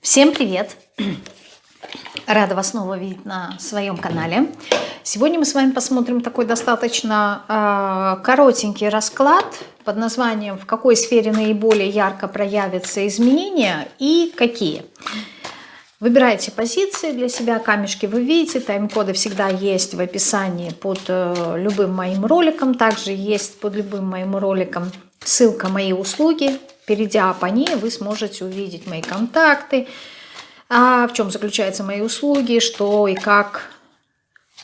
Всем привет! Рада вас снова видеть на своем канале. Сегодня мы с вами посмотрим такой достаточно э, коротенький расклад под названием «В какой сфере наиболее ярко проявятся изменения и какие?». Выбирайте позиции для себя, камешки вы видите, тайм-коды всегда есть в описании под э, любым моим роликом. Также есть под любым моим роликом ссылка «Мои услуги», Перейдя по ней, вы сможете увидеть мои контакты, а в чем заключаются мои услуги, что и как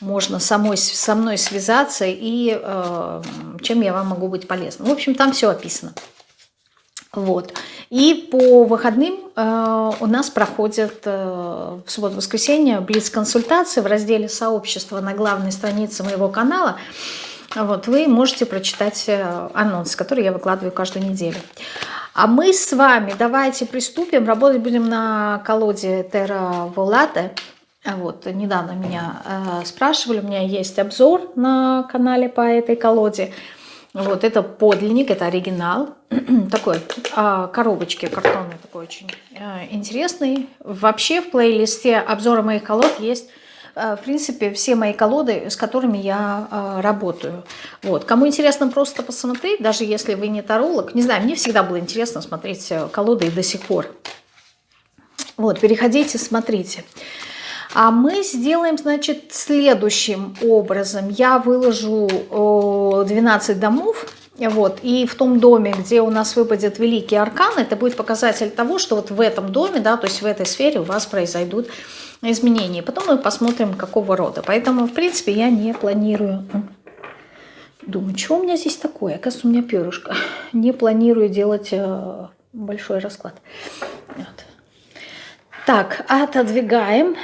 можно самой, со мной связаться и э, чем я вам могу быть полезна. В общем, там все описано. Вот. И по выходным э, у нас проходят э, в субботу-воскресенье блиц-консультации в разделе «Сообщество» на главной странице моего канала. Вот, вы можете прочитать э, анонс, который я выкладываю каждую неделю. А мы с вами давайте приступим. Работать будем на колоде Terra Volate. Вот, недавно меня э, спрашивали, у меня есть обзор на канале по этой колоде. Вот, это подлинник, это оригинал. такой, э, коробочки картонный, такой очень э, интересный. Вообще в плейлисте обзора моих колод есть в принципе, все мои колоды, с которыми я э, работаю. Вот. Кому интересно просто посмотреть, даже если вы не таролог, не знаю, мне всегда было интересно смотреть э, колоды и до сих пор. Вот, переходите, смотрите. А мы сделаем, значит, следующим образом. Я выложу 12 домов, вот, и в том доме, где у нас выпадет Великий Аркан, это будет показатель того, что вот в этом доме, да, то есть в этой сфере у вас произойдут изменений. Потом мы посмотрим, какого рода. Поэтому, в принципе, я не планирую... Думаю, что у меня здесь такое? Оказывается, у меня перышко. Не планирую делать э, большой расклад. Вот. Так, отодвигаем.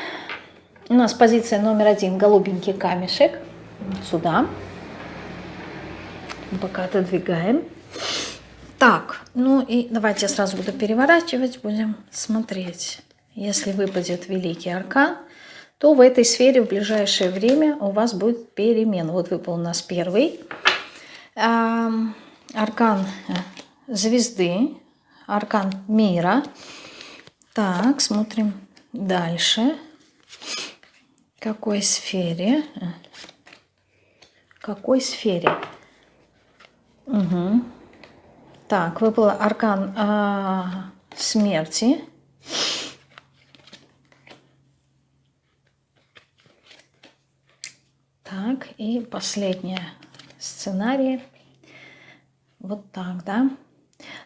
У нас позиция номер один, голубенький камешек. Сюда. Пока отодвигаем. Так, ну и давайте я сразу буду переворачивать, будем смотреть. Если выпадет Великий Аркан, то в этой сфере в ближайшее время у вас будет перемена. Вот выпал у нас первый. Аркан э, звезды, аркан мира. Так, смотрим дальше. В какой сфере? В какой сфере? Угу. Так, выпал аркан а, смерти. Так, и последний сценарий. Вот так, да.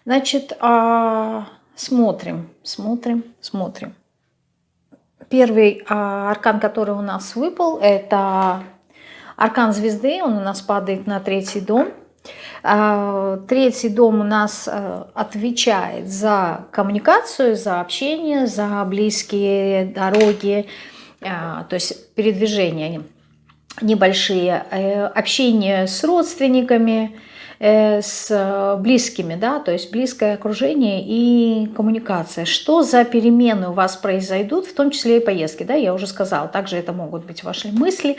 Значит, а, смотрим, смотрим, смотрим. Первый а, аркан, который у нас выпал, это аркан звезды. Он у нас падает на третий дом. А, третий дом у нас а, отвечает за коммуникацию, за общение, за близкие дороги, а, то есть передвижение небольшие, э, общение с родственниками, э, с близкими, да, то есть близкое окружение и коммуникация. Что за перемены у вас произойдут, в том числе и поездки, да, я уже сказала, также это могут быть ваши мысли,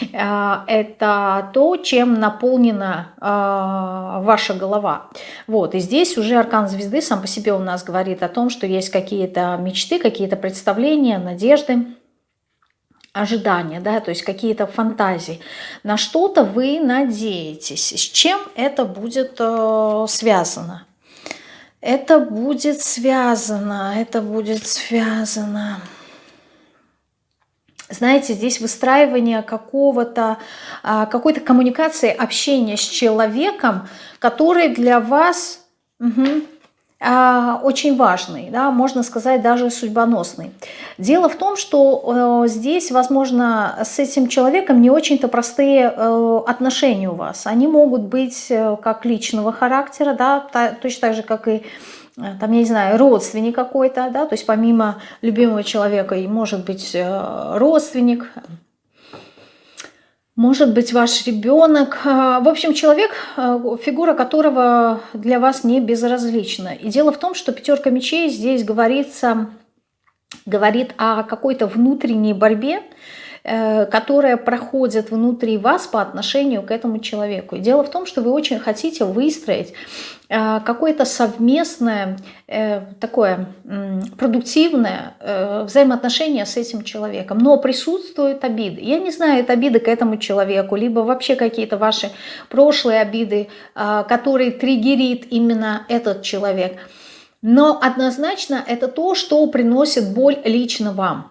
э, это то, чем наполнена ваша голова. Вот, и здесь уже аркан звезды сам по себе у нас говорит о том, что есть какие-то мечты, какие-то представления, надежды, ожидания, да, то есть какие-то фантазии. На что-то вы надеетесь. С чем это будет э, связано? Это будет связано, это будет связано. Знаете, здесь выстраивание какого-то, а, какой-то коммуникации, общения с человеком, который для вас... Угу, очень важный, да, можно сказать, даже судьбоносный. Дело в том, что э, здесь, возможно, с этим человеком не очень-то простые э, отношения у вас. Они могут быть э, как личного характера, да, та, точно так же, как и э, там, я не знаю, родственник какой-то, да, то есть помимо любимого человека и может быть э, родственник, может быть ваш ребенок. А, в общем, человек, а, фигура которого для вас не безразлична. И дело в том, что пятерка мечей здесь говорится, говорит о какой-то внутренней борьбе, э, которая проходит внутри вас по отношению к этому человеку. И дело в том, что вы очень хотите выстроить э, какое-то совместное, э, такое продуктивное взаимоотношение с этим человеком. Но присутствуют обиды. Я не знаю, это обиды к этому человеку, либо вообще какие-то ваши прошлые обиды, которые триггерит именно этот человек – но однозначно это то, что приносит боль лично вам.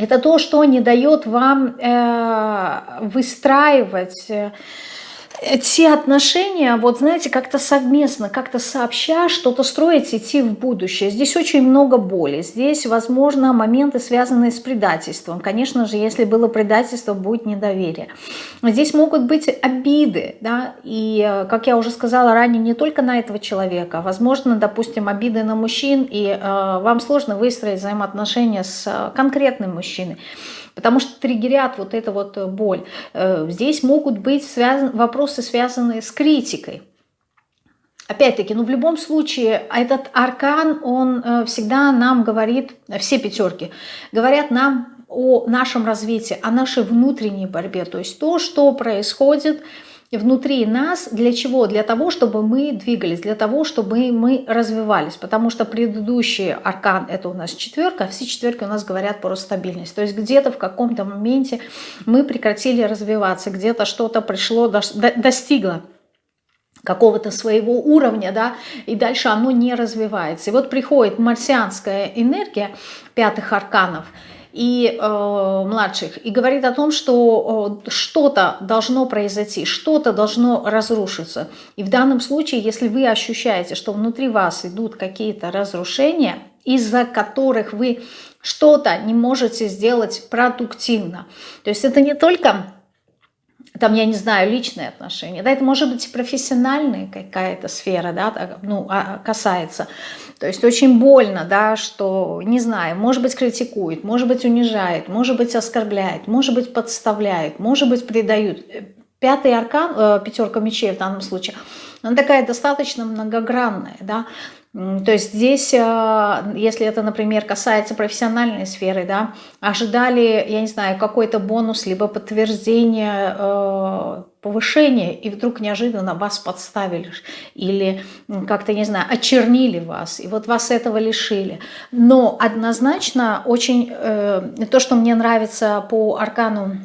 Это то, что не дает вам э, выстраивать э, те отношения, вот знаете, как-то совместно, как-то сообща что-то строить, идти в будущее. Здесь очень много боли. Здесь, возможно, моменты, связанные с предательством. Конечно же, если было предательство, будет недоверие. Здесь могут быть обиды, да, и, э, как я уже сказала ранее, не только на этого человека. Возможно, допустим, обиды на мужчин, и э, вам сложно выстроить взаимоотношения с э, конкретным мужчиной потому что триггерят вот эту вот э, боль. Э, здесь могут быть связан, вопросы, связанные с критикой. Опять-таки, ну в любом случае, этот аркан, он э, всегда нам говорит, все пятерки, говорят нам о нашем развитии, о нашей внутренней борьбе. То есть то, что происходит внутри нас. Для чего? Для того, чтобы мы двигались, для того, чтобы мы развивались. Потому что предыдущий аркан – это у нас четверка, а все четверки у нас говорят про стабильность. То есть где-то в каком-то моменте мы прекратили развиваться, где-то что-то пришло, достигло какого-то своего уровня, да, и дальше оно не развивается. И вот приходит марсианская энергия пятых арканов – и э, младших, и говорит о том, что э, что-то должно произойти, что-то должно разрушиться. И в данном случае, если вы ощущаете, что внутри вас идут какие-то разрушения, из-за которых вы что-то не можете сделать продуктивно, то есть это не только там, я не знаю, личные отношения, да, это может быть профессиональная какая-то сфера, да, ну, а, касается. То есть очень больно, да, что, не знаю, может быть критикует, может быть унижает, может быть оскорбляет, может быть подставляет, может быть предают. Пятый аркан, э, пятерка мечей в данном случае, она такая достаточно многогранная, да, то есть здесь, э, если это, например, касается профессиональной сферы, да, ожидали, я не знаю, какой-то бонус, либо подтверждение э, повышения, и вдруг неожиданно вас подставили или как-то, не знаю, очернили вас, и вот вас этого лишили. Но однозначно очень э, то, что мне нравится по аркану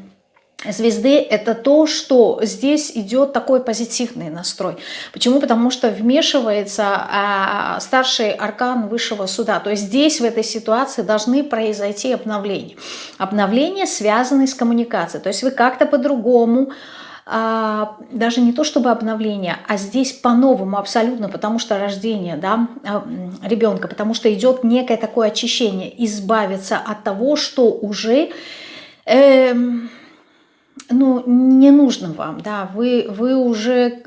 звезды это то, что здесь идет такой позитивный настрой. Почему? Потому что вмешивается а, старший аркан высшего суда. То есть здесь в этой ситуации должны произойти обновления. Обновления связаны с коммуникацией. То есть вы как-то по-другому а, даже не то чтобы обновление, а здесь по-новому абсолютно, потому что рождение да, а, ребенка, потому что идет некое такое очищение, избавиться от того, что уже... Э, ну, не нужно вам, да, вы, вы уже,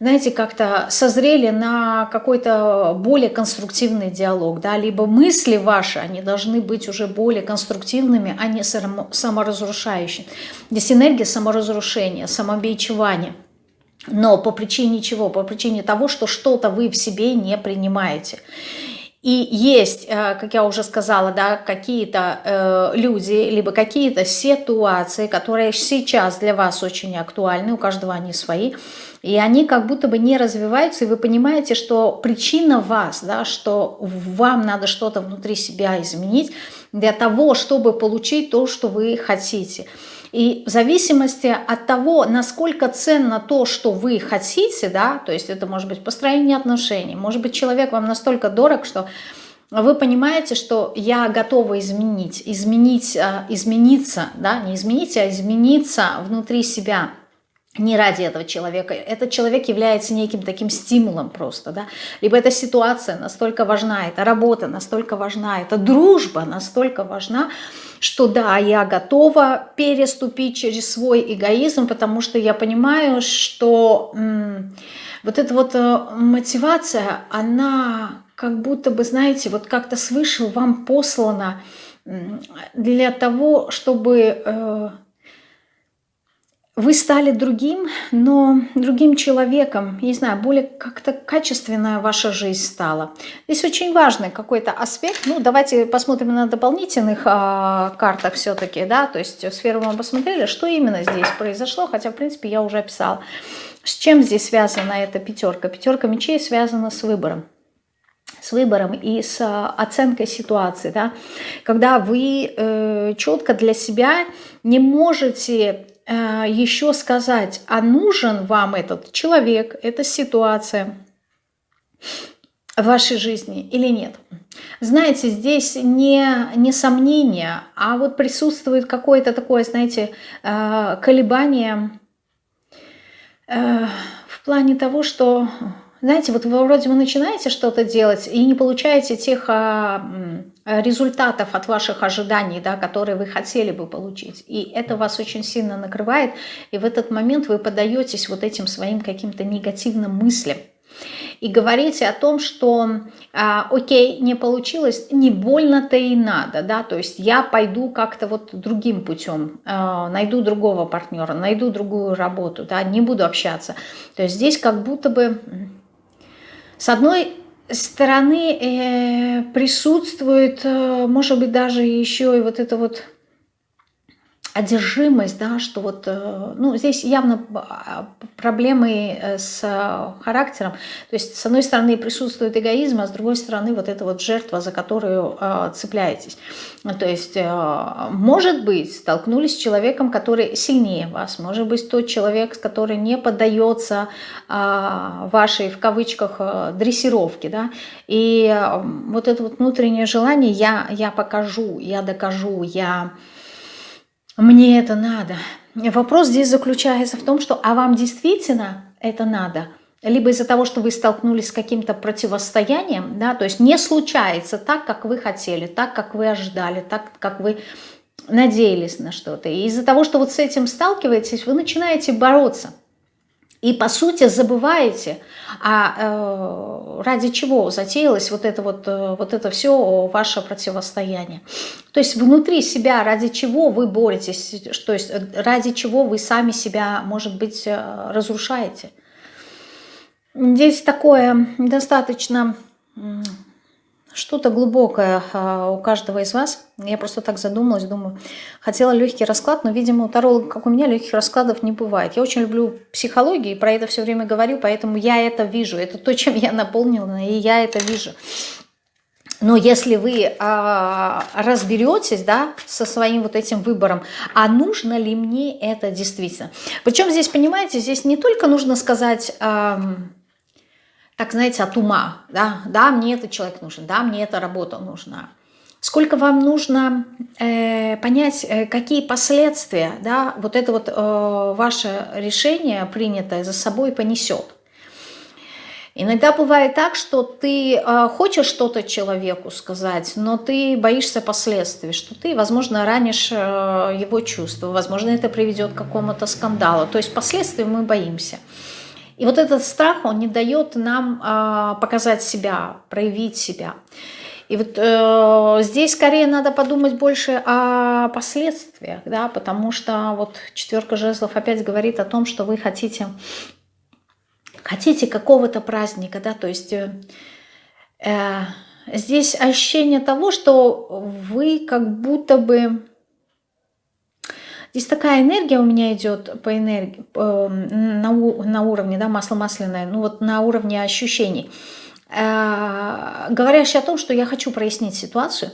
знаете, как-то созрели на какой-то более конструктивный диалог, да, либо мысли ваши, они должны быть уже более конструктивными, а не саморазрушающими. Здесь энергия саморазрушения, самобичевания. Но по причине чего? По причине того, что что-то вы в себе не принимаете. И есть, э, как я уже сказала, да, какие-то э, люди, либо какие-то ситуации, которые сейчас для вас очень актуальны, у каждого они свои, и они как будто бы не развиваются, и вы понимаете, что причина вас, да, что вам надо что-то внутри себя изменить для того, чтобы получить то, что вы хотите. И в зависимости от того, насколько ценно то, что вы хотите, да, то есть это может быть построение отношений, может быть человек вам настолько дорог, что вы понимаете, что я готова изменить, изменить, а, измениться, да, не изменить, а измениться внутри себя – не ради этого человека. Этот человек является неким таким стимулом просто, да. Либо эта ситуация настолько важна, эта работа настолько важна, эта дружба настолько важна, что да, я готова переступить через свой эгоизм, потому что я понимаю, что вот эта вот э, мотивация, она как будто бы, знаете, вот как-то свыше вам послана для того, чтобы... Э, вы стали другим, но другим человеком, не знаю, более как-то качественная ваша жизнь стала. Здесь очень важный какой-то аспект. Ну, давайте посмотрим на дополнительных а, картах все-таки, да, то есть сферу мы посмотрели, что именно здесь произошло, хотя, в принципе, я уже описала. С чем здесь связана эта пятерка? Пятерка мечей связана с выбором с выбором и с а, оценкой ситуации, да, когда вы э, четко для себя не можете э, еще сказать, а нужен вам этот человек, эта ситуация в вашей жизни или нет. Знаете, здесь не, не сомнение, а вот присутствует какое-то такое, знаете, э, колебание э, в плане того, что знаете, вот вы вроде вы начинаете что-то делать и не получаете тех а, результатов от ваших ожиданий, да, которые вы хотели бы получить. И это вас очень сильно накрывает, и в этот момент вы подаетесь вот этим своим каким-то негативным мыслям. И говорите о том, что а, окей, не получилось, не больно-то и надо, да, то есть я пойду как-то вот другим путем, а, найду другого партнера, найду другую работу, да, не буду общаться. То есть здесь как будто бы с одной стороны э, присутствует, э, может быть, даже еще и вот это вот одержимость, да, что вот, э, ну, здесь явно а, проблемы э, с характером. То есть, с одной стороны, присутствует эгоизм, а с другой стороны, вот эта вот жертва, за которую э, цепляетесь. То есть, может быть, столкнулись с человеком, который сильнее вас, может быть, тот человек, который не поддается вашей, в кавычках, дрессировке, да, и вот это вот внутреннее желание «я, я покажу, я докажу, я...» мне это надо. Вопрос здесь заключается в том, что а вам действительно это надо? Либо из-за того, что вы столкнулись с каким-то противостоянием, да, то есть не случается так, как вы хотели, так, как вы ожидали, так, как вы надеялись на что-то. И из-за того, что вот с этим сталкиваетесь, вы начинаете бороться – и, по сути, забываете, а э, ради чего затеялось вот это, вот, э, вот это все ваше противостояние. То есть внутри себя, ради чего вы боретесь, то есть ради чего вы сами себя, может быть, э, разрушаете. Здесь такое достаточно что-то глубокое а, у каждого из вас. Я просто так задумалась, думаю, хотела легкий расклад, но, видимо, у таролога, как у меня, легких раскладов не бывает. Я очень люблю психологию и про это все время говорю, поэтому я это вижу. Это то, чем я наполнена, и я это вижу. Но если вы а, разберетесь да, со своим вот этим выбором, а нужно ли мне это действительно? Причем здесь, понимаете, здесь не только нужно сказать... А, так, знаете, от ума, да, да, мне этот человек нужен, да, мне эта работа нужна. Сколько вам нужно э, понять, э, какие последствия, да, вот это вот э, ваше решение, принятое за собой, понесет. Иногда бывает так, что ты э, хочешь что-то человеку сказать, но ты боишься последствий, что ты, возможно, ранишь э, его чувства, возможно, это приведет к какому-то скандалу. То есть последствий мы боимся. И вот этот страх, он не дает нам э, показать себя, проявить себя. И вот э, здесь скорее надо подумать больше о последствиях, да, потому что вот четверка жезлов опять говорит о том, что вы хотите, хотите какого-то праздника, да, то есть э, э, здесь ощущение того, что вы как будто бы Здесь такая энергия у меня идет по энергии, по, на, на уровне, да, масло масляное, ну вот на уровне ощущений, э, говорящая о том, что я хочу прояснить ситуацию,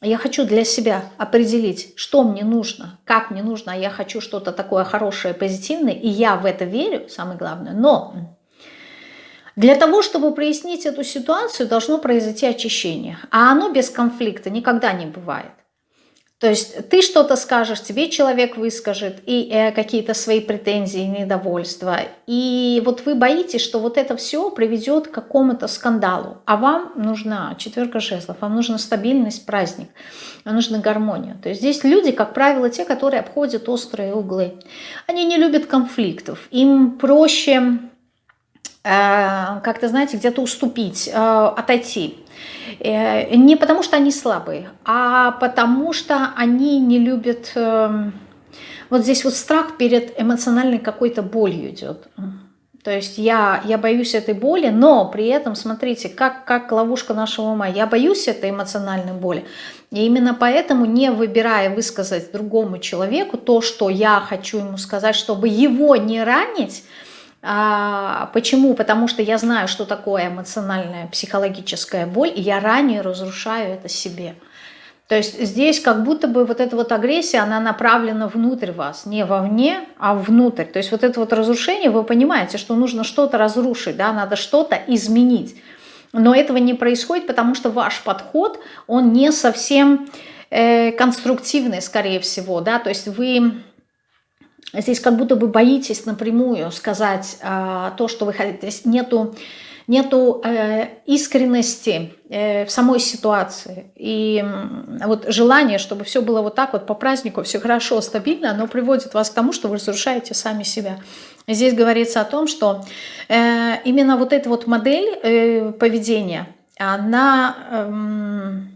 я хочу для себя определить, что мне нужно, как мне нужно, а я хочу что-то такое хорошее, позитивное, и я в это верю, самое главное. Но для того, чтобы прояснить эту ситуацию, должно произойти очищение, а оно без конфликта никогда не бывает. То есть ты что-то скажешь, тебе человек выскажет и э, какие-то свои претензии, недовольства. И вот вы боитесь, что вот это все приведет к какому-то скандалу. А вам нужна четверка жезлов, вам нужна стабильность, праздник, вам нужна гармония. То есть здесь люди, как правило, те, которые обходят острые углы. Они не любят конфликтов. Им проще как-то, знаете, где-то уступить, э, отойти. Э, не потому что они слабые, а потому что они не любят Вот здесь вот страх перед эмоциональной какой-то болью идет. То есть я, я боюсь этой боли, но при этом, смотрите, как, как ловушка нашего ума, я боюсь этой эмоциональной боли. И именно поэтому, не выбирая высказать другому человеку то, что я хочу ему сказать, чтобы его не ранить, почему? Потому что я знаю, что такое эмоциональная психологическая боль, и я ранее разрушаю это себе. То есть здесь как будто бы вот эта вот агрессия, она направлена внутрь вас, не вовне, а внутрь. То есть вот это вот разрушение, вы понимаете, что нужно что-то разрушить, да, надо что-то изменить. Но этого не происходит, потому что ваш подход, он не совсем э, конструктивный, скорее всего, да, то есть вы здесь как будто бы боитесь напрямую сказать э, то, что вы хотите, то нету нету э, искренности э, в самой ситуации. И э, вот желание, чтобы все было вот так вот по празднику, все хорошо, стабильно, оно приводит вас к тому, что вы разрушаете сами себя. Здесь говорится о том, что э, именно вот эта вот модель э, поведения, она... Э,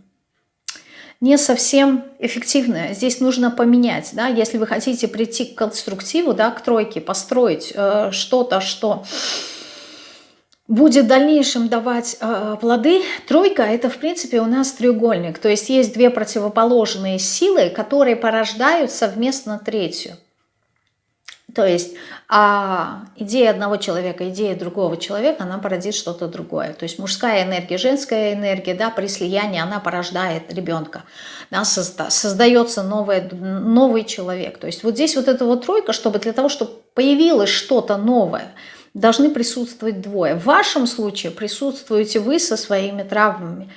не совсем эффективная. Здесь нужно поменять, да, если вы хотите прийти к конструктиву, да, к тройке, построить э, что-то, что, -то, что будет в дальнейшем давать э, плоды. Тройка – это, в принципе, у нас треугольник. То есть есть две противоположные силы, которые порождают совместно третью. То есть а идея одного человека, идея другого человека, она породит что-то другое. То есть мужская энергия, женская энергия, да, при слиянии она порождает ребенка. Да, созда, создается новое, новый человек. То есть вот здесь вот эта вот тройка, чтобы для того, чтобы появилось что-то новое – должны присутствовать двое. В вашем случае присутствуете вы со своими травмами.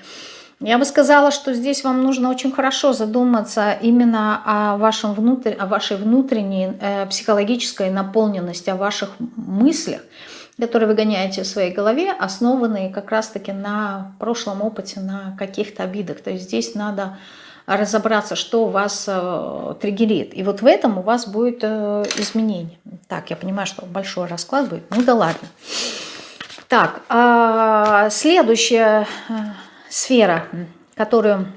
Я бы сказала, что здесь вам нужно очень хорошо задуматься именно о, вашем внутр... о вашей внутренней э, психологической наполненности, о ваших мыслях, которые вы гоняете в своей голове, основанные как раз-таки на прошлом опыте, на каких-то обидах. То есть здесь надо разобраться, что вас э, триггерит. И вот в этом у вас будет э, изменение. Так, я понимаю, что большой расклад будет. Ну да ладно. Так, следующая э, сфера, которую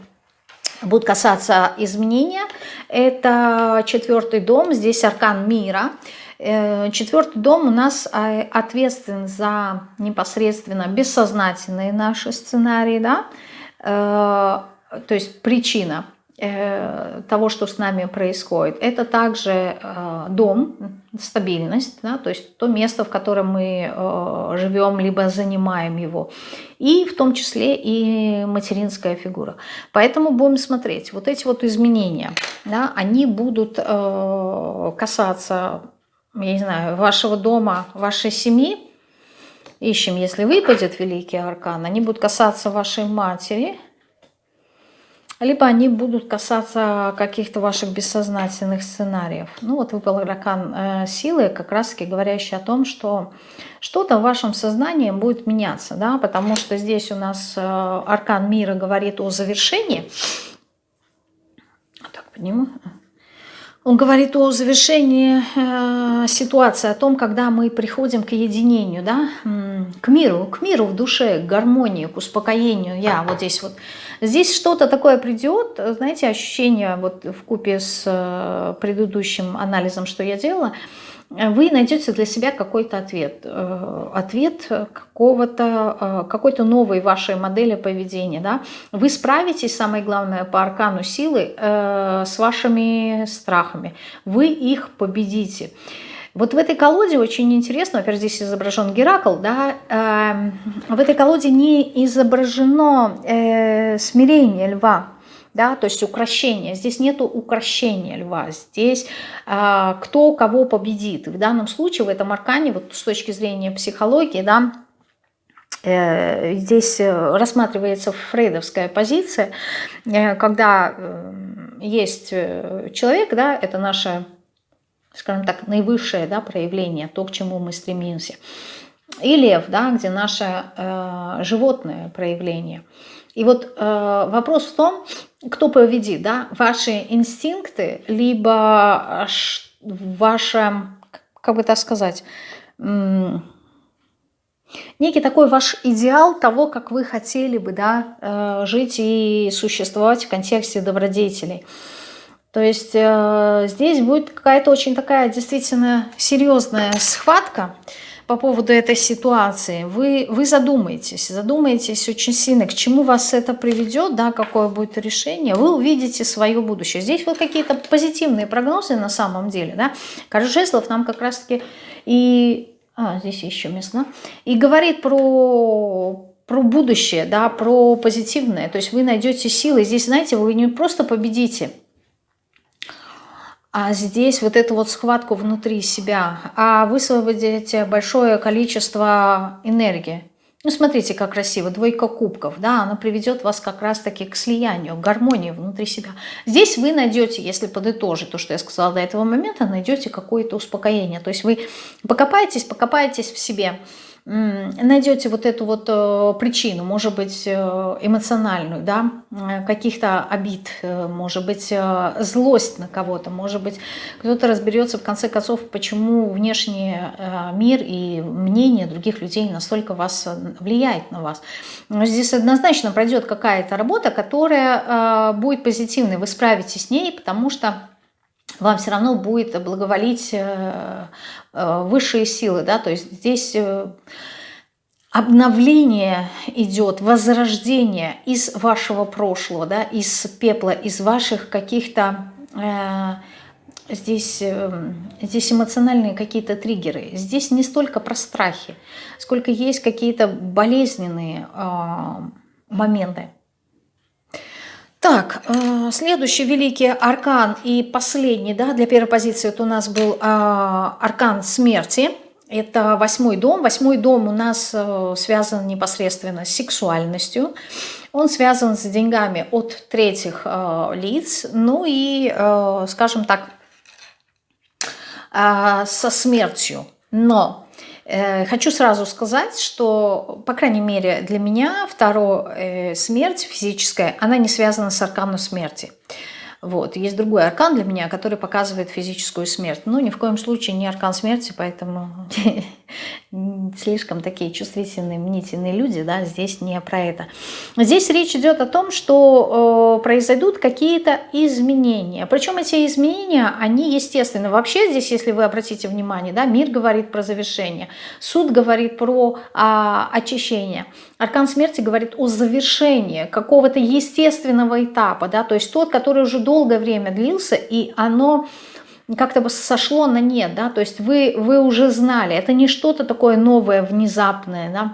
будет касаться изменения, это четвертый дом. Здесь аркан мира. Э, четвертый дом у нас э, ответственен за непосредственно бессознательные наши сценарии, да, э, то есть причина того, что с нами происходит, это также э, дом, стабильность, да, то есть то место, в котором мы э, живем, либо занимаем его, и в том числе и материнская фигура. Поэтому будем смотреть, вот эти вот изменения, да, они будут касаться, я не знаю, вашего дома, вашей семьи, ищем, если выпадет Великий Аркан, они будут касаться вашей матери, либо они будут касаться каких-то ваших бессознательных сценариев. Ну вот выпал аркан э, силы, как раз-таки говорящий о том, что что-то в вашем сознании будет меняться, да, потому что здесь у нас э, аркан мира говорит о завершении. Так, подниму. Он говорит о завершении э, ситуации, о том, когда мы приходим к единению, да, к миру, к миру в душе, к гармонии, к успокоению. Я вот здесь вот Здесь что-то такое придет, знаете, ощущение вот в купе с э, предыдущим анализом, что я делала, вы найдете для себя какой-то ответ. Э, ответ какого-то, э, какой-то новой вашей модели поведения. Да? Вы справитесь, самое главное, по аркану силы с вашими страхами. Вы их победите. Вот в этой колоде очень интересно, во-первых, здесь изображен Геракл, да, э, в этой колоде не изображено э, смирение льва, да, то есть укращение. Здесь нету укращения льва, здесь э, кто кого победит. В данном случае в этом аркане, вот с точки зрения психологии, да, э, здесь рассматривается фрейдовская позиция, э, когда э, есть человек, да, это наша скажем так, наивысшее да, проявление, то, к чему мы стремимся. И лев, да, где наше э, животное проявление. И вот э, вопрос в том, кто победит, да, ваши инстинкты, либо ваше, как бы так сказать, некий такой ваш идеал того, как вы хотели бы да, э, жить и существовать в контексте добродетелей. То есть э, здесь будет какая-то очень такая действительно серьезная схватка по поводу этой ситуации. Вы, вы задумаетесь, задумаетесь очень сильно, к чему вас это приведет, да, какое будет решение. Вы увидите свое будущее. Здесь вот какие-то позитивные прогнозы на самом деле. Да. Коржеслов нам как раз-таки и... А, здесь еще место. И говорит про про будущее, да, про позитивное. То есть вы найдете силы. Здесь, знаете, вы не просто победите, а здесь вот эту вот схватку внутри себя, а высвободите большое количество энергии. Ну, смотрите, как красиво, двойка кубков, да, она приведет вас как раз-таки к слиянию, к гармонии внутри себя. Здесь вы найдете, если подытожить то, что я сказала до этого момента, найдете какое-то успокоение. То есть вы покопаетесь, покопаетесь в себе, найдете вот эту вот э, причину, может быть, э, эмоциональную, да, э, каких-то обид, может быть, злость на кого-то, может быть, кто-то разберется в конце концов, почему внешний мир и мнение других людей настолько вас влияет на вас. Здесь однозначно пройдет какая-то работа, которая будет позитивной, вы справитесь с ней, потому что вам все равно будет благоволить э, э, высшие силы, да, то есть здесь э, обновление идет, возрождение из вашего прошлого, да, из пепла, из ваших каких-то здесь, здесь эмоциональные какие-то триггеры. Здесь не столько про страхи, сколько есть какие-то болезненные моменты. Так, э, следующий великий аркан и последний, да, для первой позиции это у нас был а, аркан смерти. Это восьмой дом. Восьмой дом у нас э, связан непосредственно с сексуальностью. Он связан с деньгами от третьих э, лиц. Ну и, скажем так, со смертью. Но хочу сразу сказать, что, по крайней мере, для меня вторая э, смерть физическая, она не связана с арканом смерти. Вот. Есть другой аркан для меня, который показывает физическую смерть. Но ни в коем случае не аркан смерти, поэтому слишком такие чувствительные, мнительные люди, да, здесь не про это. Здесь речь идет о том, что э, произойдут какие-то изменения. Причем эти изменения, они естественны. Вообще здесь, если вы обратите внимание, да, мир говорит про завершение, суд говорит про э, очищение. Аркан смерти говорит о завершении какого-то естественного этапа, да, то есть тот, который уже долгое время длился, и оно как-то бы сошло на нет, да, то есть вы, вы уже знали, это не что-то такое новое, внезапное, да,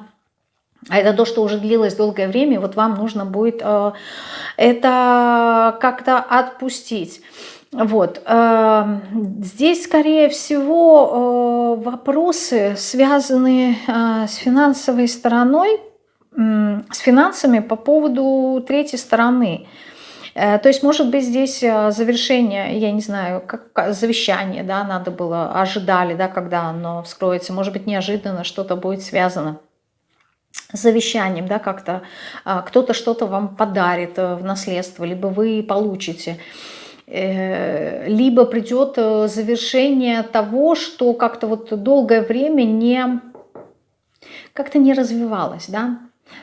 а это то, что уже длилось долгое время, вот вам нужно будет э, это как-то отпустить. Вот. Э, здесь, скорее всего, э, вопросы, связанные э, с финансовой стороной, с финансами по поводу третьей стороны. Э, то есть, может быть, здесь э, завершение, я не знаю, как завещание, да, надо было, ожидали, да, когда оно вскроется. Может быть, неожиданно что-то будет связано завещанием, да, как-то э, кто-то что-то вам подарит в наследство, либо вы получите либо придет завершение того, что как-то вот долгое время не как-то не развивалось, да,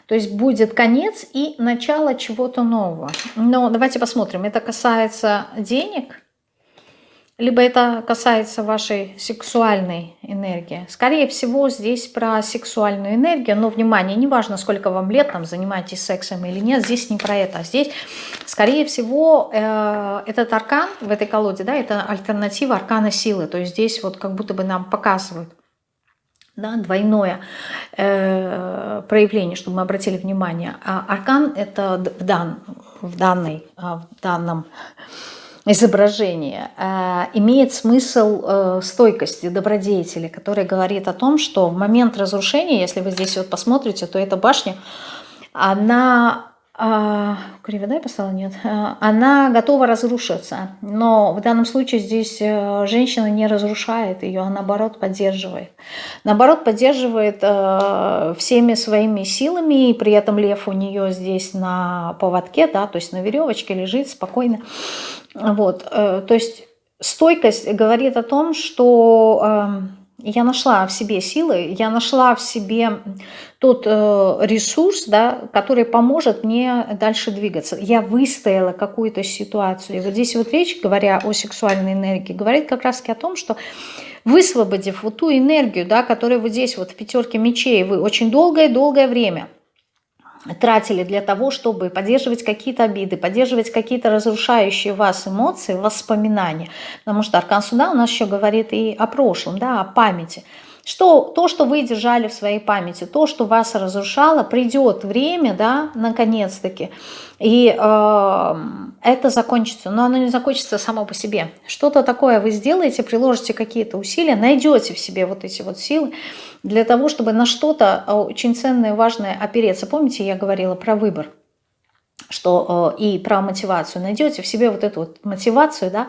то есть будет конец и начало чего-то нового. Но давайте посмотрим, это касается денег, либо это касается вашей сексуальной энергии. Скорее всего, здесь про сексуальную энергию, но, внимание, неважно, сколько вам лет, там, занимаетесь сексом или нет, здесь не про это. Здесь, скорее всего, э, этот аркан в этой колоде, да, это альтернатива аркана силы. То есть здесь вот как будто бы нам показывают, да, двойное э, проявление, чтобы мы обратили внимание. А аркан это в, дан, в, данной, а, в данном изображении э, имеет смысл э, стойкости, добродетели, который говорит о том, что в момент разрушения, если вы здесь вот посмотрите, то эта башня, она а, Кривя, я поставила? Нет. А, она готова разрушиться, но в данном случае здесь э, женщина не разрушает ее, а наоборот поддерживает. Наоборот поддерживает э, всеми своими силами, и при этом лев у нее здесь на поводке, да, то есть на веревочке лежит спокойно. Вот, э, то есть стойкость говорит о том, что... Я нашла в себе силы, я нашла в себе тот э, ресурс, да, который поможет мне дальше двигаться. Я выстояла какую-то ситуацию. И вот здесь вот речь, говоря о сексуальной энергии, говорит как раз о том, что высвободив вот ту энергию, да, которая вот здесь вот в пятерке мечей, вы очень долгое-долгое время – тратили для того, чтобы поддерживать какие-то обиды, поддерживать какие-то разрушающие вас эмоции, воспоминания. Потому что Аркан Суда у нас еще говорит и о прошлом, да, о памяти. Что, то, что вы держали в своей памяти, то, что вас разрушало, придет время, да, наконец-таки, и э, это закончится. Но оно не закончится само по себе. Что-то такое вы сделаете, приложите какие-то усилия, найдете в себе вот эти вот силы для того, чтобы на что-то очень ценное, важное опереться. Помните, я говорила про выбор? Что э, и про мотивацию. Найдете в себе вот эту вот мотивацию, да,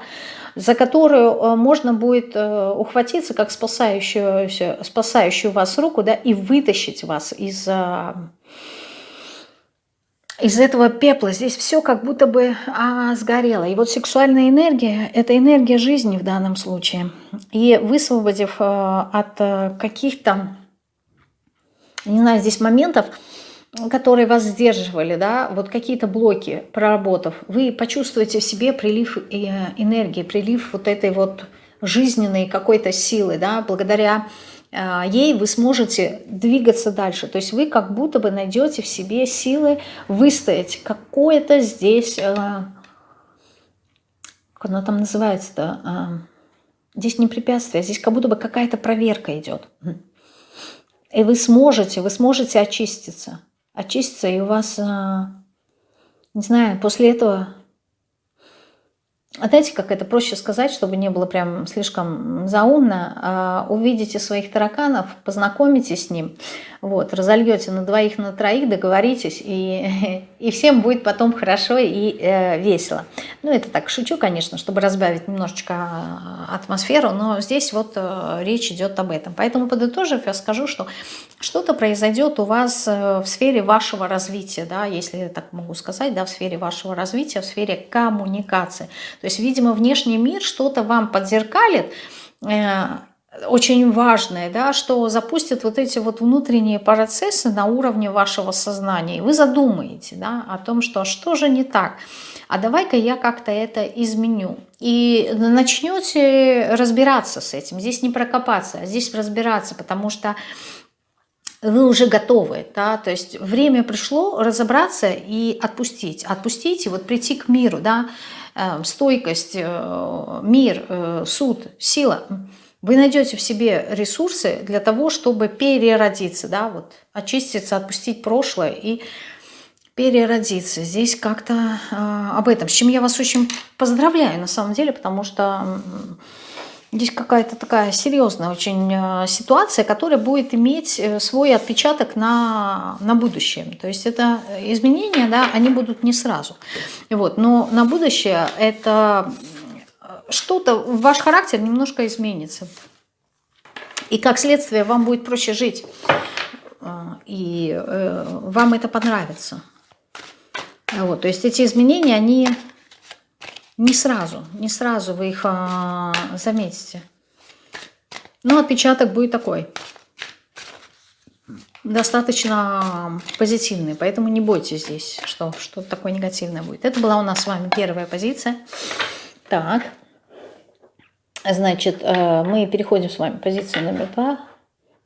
за которую э, можно будет э, ухватиться как спасающую, спасающую вас руку да, и вытащить вас из, из этого пепла. Здесь все как будто бы а, сгорело. И вот сексуальная энергия – это энергия жизни в данном случае. И высвободив от каких-то, не знаю, здесь моментов – которые вас сдерживали, да, вот какие-то блоки проработав, вы почувствуете в себе прилив э, энергии, прилив вот этой вот жизненной какой-то силы, да, благодаря э, ей вы сможете двигаться дальше. То есть вы как будто бы найдете в себе силы выстоять какое-то здесь, э, как оно там называется-то, здесь не препятствие, здесь как будто бы какая-то проверка идет. И вы сможете, вы сможете очиститься очистится, и у вас, а, не знаю, после этого а знаете, как это проще сказать, чтобы не было прям слишком заумно. А, увидите своих тараканов, познакомитесь с ним, вот, разольете на двоих, на троих, договоритесь, и, и всем будет потом хорошо и э, весело. Ну, это так, шучу, конечно, чтобы разбавить немножечко а, атмосферу, но здесь вот э, речь идет об этом. Поэтому, подытожив, я скажу, что что-то произойдет у вас э, в сфере вашего развития, да, если я так могу сказать, да, в сфере вашего развития, в сфере коммуникации. То есть, видимо, внешний мир что-то вам подзеркалит, э, очень важное, да, что запустит вот эти вот внутренние процессы на уровне вашего сознания. И вы задумаете да, о том, что а что же не так, а давай-ка я как-то это изменю. И начнете разбираться с этим. Здесь не прокопаться, а здесь разбираться, потому что вы уже готовы, да, то есть время пришло разобраться и отпустить, отпустить и вот прийти к миру, да, э, стойкость, э, мир, э, суд, сила – вы найдете в себе ресурсы для того, чтобы переродиться, да, вот, очиститься, отпустить прошлое и переродиться. Здесь как-то э, об этом, с чем я вас очень поздравляю на самом деле, потому что здесь какая-то такая серьезная очень э, ситуация, которая будет иметь э, свой отпечаток на, на будущее. То есть это изменения, да, они будут не сразу. Вот, но на будущее это что-то, ваш характер немножко изменится. И как следствие вам будет проще жить. А, и э, вам это понравится. Вот, то есть эти изменения, они не сразу, не сразу вы их а, заметите. Но отпечаток будет такой. Достаточно позитивный, поэтому не бойтесь здесь, что что-то такое негативное будет. Это была у нас с вами первая позиция. Так. Значит, э, мы переходим с вами к позиции номер два.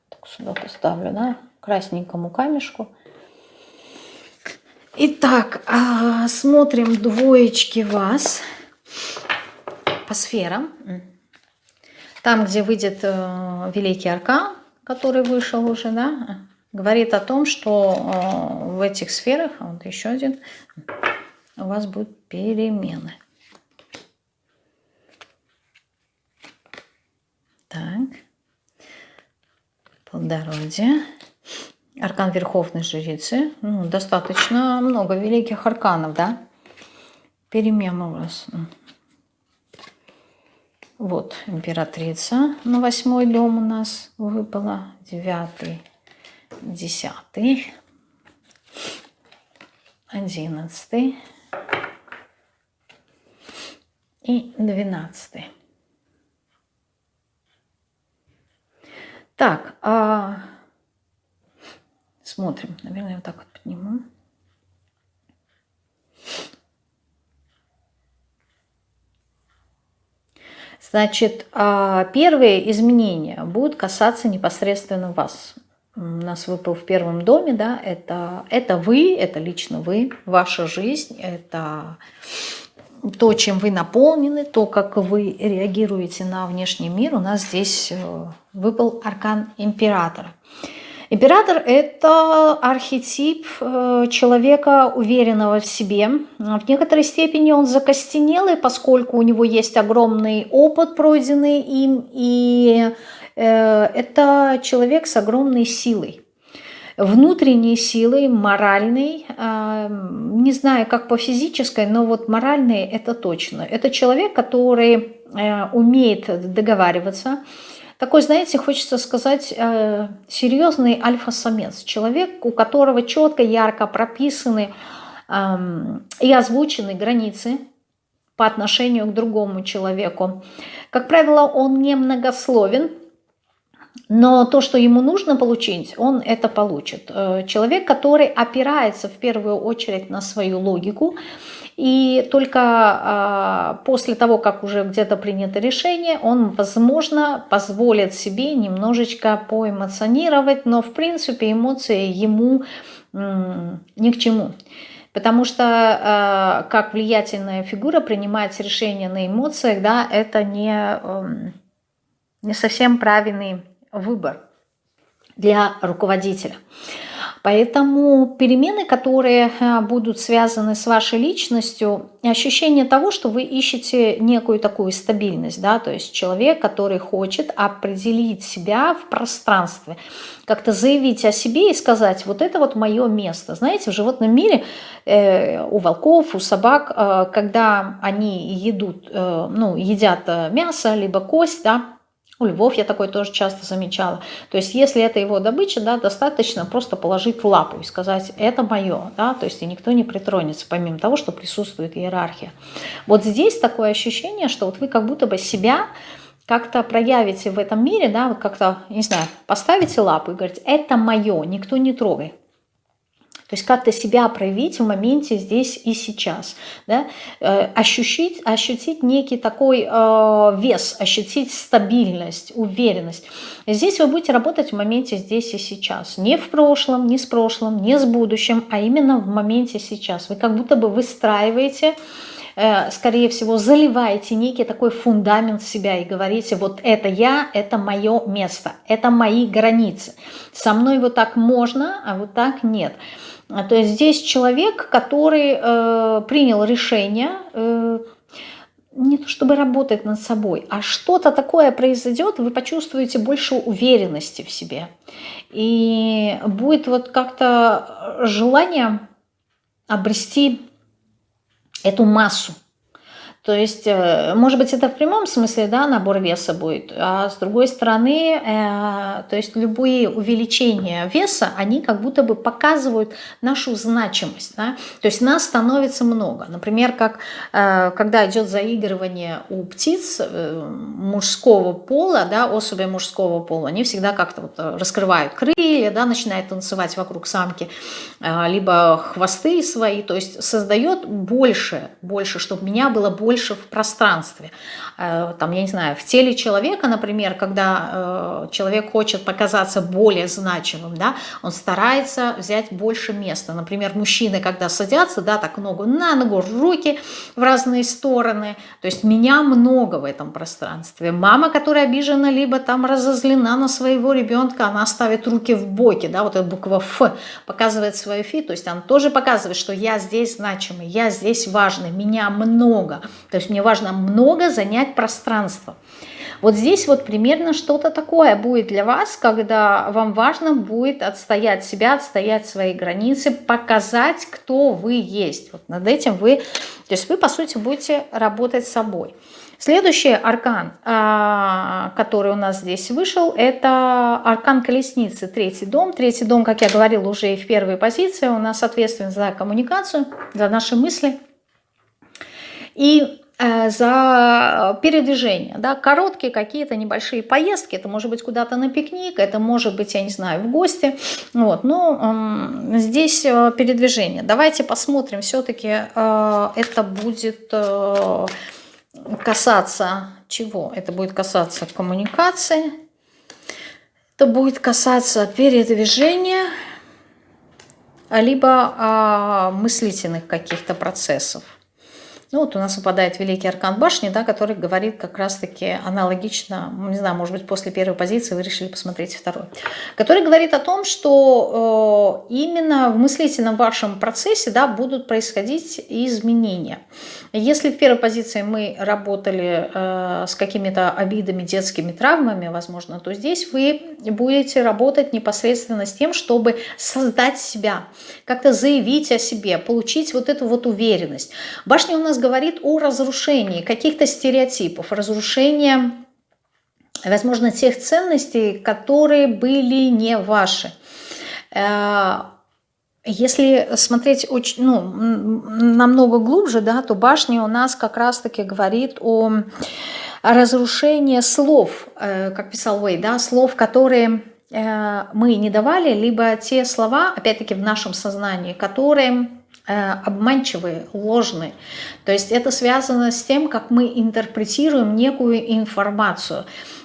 Так сюда поставлю, да, красненькому камешку. Итак, а, смотрим двоечки вас по сферам. Там, где выйдет э, Великий Аркан, который вышел уже, да, говорит о том, что э, в этих сферах, вот еще один, у вас будут перемены. Так. Плодородие. Аркан Верховной Жрицы. Ну, достаточно много великих арканов, да? Перемен у вас. Вот, императрица на восьмой дом у нас выпала. Девятый, десятый, одиннадцатый и двенадцатый. Так, а... смотрим. Наверное, вот так вот подниму. Значит, а, первые изменения будут касаться непосредственно вас. У нас выпал в первом доме, да, это, это вы, это лично вы, ваша жизнь, это то, чем вы наполнены, то, как вы реагируете на внешний мир. У нас здесь э, выпал аркан императора. Император – это архетип э, человека, уверенного в себе. В некоторой степени он закостенелый, поскольку у него есть огромный опыт, пройденный им, и э, это человек с огромной силой. Внутренней силой, моральной, э, не знаю, как по физической, но вот моральной – это точно. Это человек, который умеет договариваться, такой, знаете, хочется сказать, э, серьезный альфа-самец. Человек, у которого четко, ярко прописаны и озвучены границы по отношению к другому человеку. Как правило, он не многословен, но то, что ему нужно получить, он это получит. Э, человек, который опирается в первую очередь на свою логику, и только а, после того, как уже где-то принято решение, он, возможно, позволит себе немножечко поэмоционировать, но в принципе эмоции ему ни к чему. Потому что э, как влиятельная фигура принимать решение на эмоциях, да, это не, э, не совсем правильный выбор для руководителя. Поэтому перемены, которые э, будут связаны с вашей личностью, ощущение того, что вы ищете некую такую стабильность, да, то есть человек, который хочет определить себя в пространстве, как-то заявить о себе и сказать, вот это вот мое место. Знаете, в животном мире э, у волков, у собак, э, когда они едут, э, ну, едят э, мясо, либо кость, да, у львов я такое тоже часто замечала. То есть если это его добыча, да, достаточно просто положить лапу и сказать, это мое. Да, то есть и никто не притронется, помимо того, что присутствует иерархия. Вот здесь такое ощущение, что вот вы как будто бы себя как-то проявите в этом мире, да, вот как-то, не знаю, поставите лапу и говорите, это мое, никто не трогай. То есть как-то себя проявить в моменте здесь и сейчас. Да? Э, ощутить, ощутить некий такой э, вес, ощутить стабильность, уверенность. Здесь вы будете работать в моменте здесь и сейчас. Не в прошлом, не с прошлым, не с будущим, а именно в моменте сейчас. Вы как будто бы выстраиваете э, скорее всего, заливаете некий такой фундамент себя и говорите, вот это я, это мое место, это мои границы. Со мной вот так можно, а вот так нет. А, то есть здесь человек, который э, принял решение, э, не то чтобы работать над собой, а что-то такое произойдет, вы почувствуете больше уверенности в себе. И будет вот как-то желание обрести эту массу. То есть, э, может быть, это в прямом смысле, да, набор веса будет, а с другой стороны, э, то есть любые увеличения веса, они как будто бы показывают нашу значимость, да? то есть нас становится много. Например, как э, когда идет заигрывание у птиц э, мужского пола, да, особей мужского пола, они всегда как-то вот раскрывают крылья, да, начинают танцевать вокруг самки, э, либо хвосты свои, то есть создает больше, больше, чтобы меня было больше больше в пространстве. Э, там, я не знаю, в теле человека, например, когда э, человек хочет показаться более значимым, да, он старается взять больше места. Например, мужчины, когда садятся, да, так ногу на ногу, руки в разные стороны, то есть меня много в этом пространстве. Мама, которая обижена, либо там разозлена на своего ребенка, она ставит руки в боки, да, вот эта буква Ф показывает свою фи, то есть она тоже показывает, что я здесь значимый, я здесь важный, меня много. То есть мне важно много занять пространство. Вот здесь вот примерно что-то такое будет для вас, когда вам важно будет отстоять себя, отстоять свои границы, показать, кто вы есть. Вот над этим вы, то есть вы, по сути, будете работать собой. Следующий аркан, а, который у нас здесь вышел, это аркан колесницы, третий дом. Третий дом, как я говорила уже и в первой позиции, у нас ответственен за коммуникацию, за наши мысли. И за передвижение, да, короткие какие-то небольшие поездки, это может быть куда-то на пикник, это может быть, я не знаю, в гости, вот, но э, здесь передвижение. Давайте посмотрим, все-таки э, это будет э, касаться чего? Это будет касаться коммуникации, это будет касаться передвижения, либо э, мыслительных каких-то процессов. Ну вот у нас выпадает Великий Аркан Башни, да, который говорит как раз-таки аналогично, не знаю, может быть, после первой позиции вы решили посмотреть второй, который говорит о том, что э, именно в мыслительном вашем процессе да, будут происходить изменения. Если в первой позиции мы работали э, с какими-то обидами, детскими травмами, возможно, то здесь вы будете работать непосредственно с тем, чтобы создать себя, как-то заявить о себе, получить вот эту вот уверенность. Башня у нас говорит о разрушении каких-то стереотипов, разрушении, возможно, тех ценностей, которые были не ваши. Э, если смотреть очень, ну, намного глубже, да, то башня у нас как раз-таки говорит о, разрушении слов, э, как писал Уэй, да, слов, которые э, мы не давали, либо те слова, опять-таки в нашем сознании, которые обманчивые, ложные. То есть это связано с тем, как мы интерпретируем некую информацию.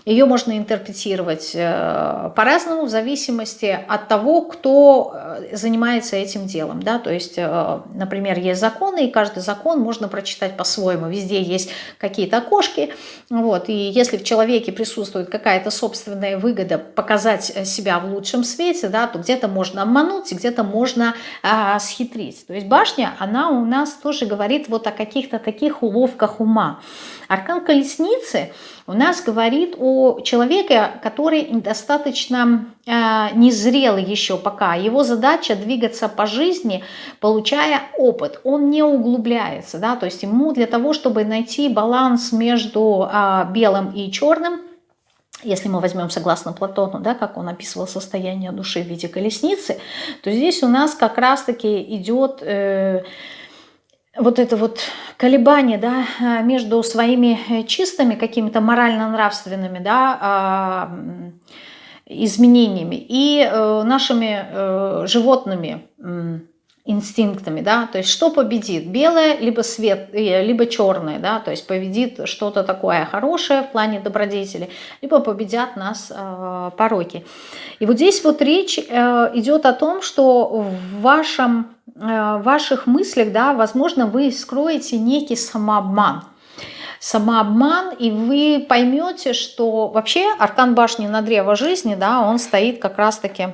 Ее можно интерпретировать э, по-разному в зависимости от того, кто э, занимается этим делом. Да? То есть, э, например, есть законы, и каждый закон можно прочитать по-своему. Везде есть какие-то окошки. Вот, и если в человеке присутствует какая-то собственная выгода показать себя в лучшем свете, да, то где-то можно обмануть, где-то можно а, схитрить. То есть башня, она у нас тоже говорит вот о каких-то таких уловках ума. Аркан колесницы у нас говорит о человеке, который достаточно э, незрел еще пока. Его задача двигаться по жизни, получая опыт. Он не углубляется, да, то есть ему для того, чтобы найти баланс между э, белым и черным, если мы возьмем согласно Платону, да, как он описывал состояние души в виде колесницы, то здесь у нас как раз-таки идет... Э, вот это вот колебание да, э, между своими э, чистыми какими-то морально-нравственными да, а, изменениями и э, нашими животными инстинктами, да, то есть что победит, белое, либо свет, либо черное, да, то есть победит что-то такое хорошее в плане добродетели, либо победят нас э, пороки. И вот здесь вот речь э, идет о том, что в вашем Э, ваших мыслях, да, возможно, вы скроете некий самообман. Самообман, и вы поймете, что вообще аркан башни на древо жизни, да, он стоит как раз-таки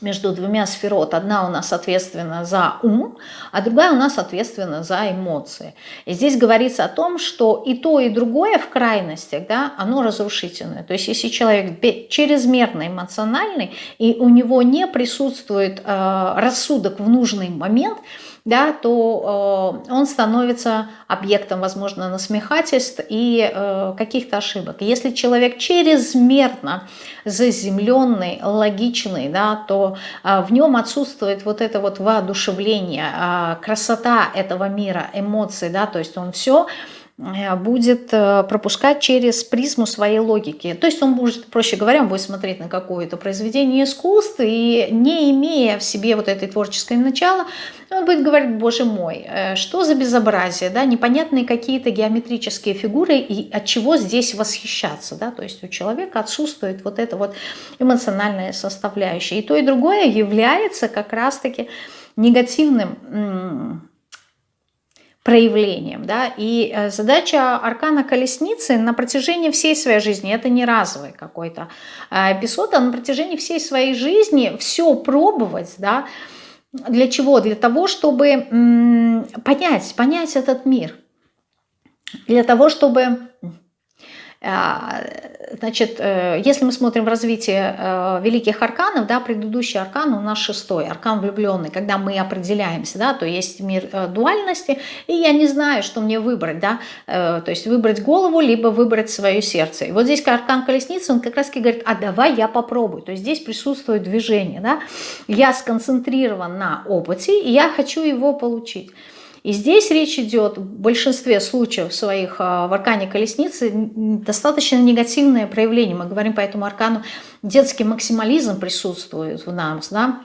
между двумя сферот. Одна у нас ответственна за ум, а другая у нас ответственна за эмоции. И здесь говорится о том, что и то, и другое в крайностях, да, оно разрушительное. То есть если человек чрезмерно эмоциональный, и у него не присутствует э, рассудок в нужный момент – да, то э, он становится объектом, возможно, насмехательств и э, каких-то ошибок. Если человек чрезмерно заземленный, логичный, да, то э, в нем отсутствует вот это вот воодушевление, э, красота этого мира, эмоции, да, то есть он все будет э, пропускать через призму своей логики. То есть он будет, проще говоря, будет смотреть на какое-то произведение искусства и не имея в себе вот этой творческой начала, он будет говорить, боже мой, э, что за безобразие, да, непонятные какие-то геометрические фигуры и от чего здесь восхищаться, да, то есть у человека отсутствует вот эта вот эмоциональная составляющая. И то, и другое является как раз-таки негативным проявлением. Да? И э, задача аркана колесницы на протяжении всей своей жизни, это не разовый какой-то э, эпизод, а на протяжении всей своей жизни все пробовать, да, для чего? Для того, чтобы понять, понять этот мир, для того, чтобы значит, э, если мы смотрим в развитие э, великих арканов, да, предыдущий аркан у нас шестой, аркан влюбленный, когда мы определяемся, да, то есть мир э, дуальности, и я не знаю, что мне выбрать, да, то есть выбрать голову, либо выбрать свое сердце. И вот здесь аркан колесницы, он как раз таки говорит, а давай я попробую, то есть здесь присутствует движение, да, я сконцентрирован на опыте, и я хочу его получить. И здесь речь идет в большинстве случаев своих а, в аркане колесницы достаточно негативное проявление. Мы говорим по этому аркану, детский максимализм присутствует в нас, да,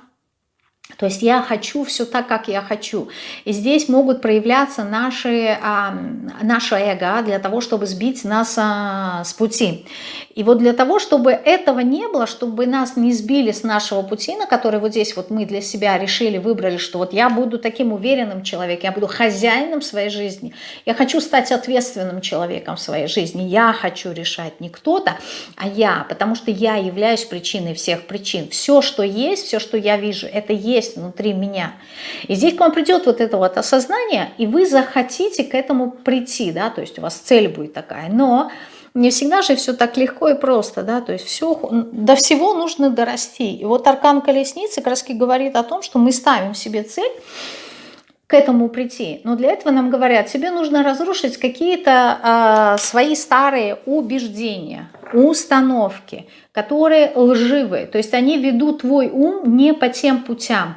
то есть я хочу все так, как я хочу. И здесь могут проявляться наши, а, наше эго для того, чтобы сбить нас а, с пути. И вот для того, чтобы этого не было, чтобы нас не сбили с нашего пути, на который вот здесь вот мы для себя решили, выбрали, что вот я буду таким уверенным человеком, я буду хозяином своей жизни, я хочу стать ответственным человеком в своей жизни, я хочу решать не кто-то, а я, потому что я являюсь причиной всех причин. Все, что есть, все, что я вижу, это есть внутри меня. И здесь к вам придет вот это вот осознание, и вы захотите к этому прийти, да, то есть у вас цель будет такая, но не всегда же все так легко и просто, да, то есть все, до всего нужно дорасти. И вот аркан колесницы раз говорит о том, что мы ставим себе цель к этому прийти. Но для этого нам говорят, тебе нужно разрушить какие-то э, свои старые убеждения, установки, которые лживые. То есть они ведут твой ум не по тем путям.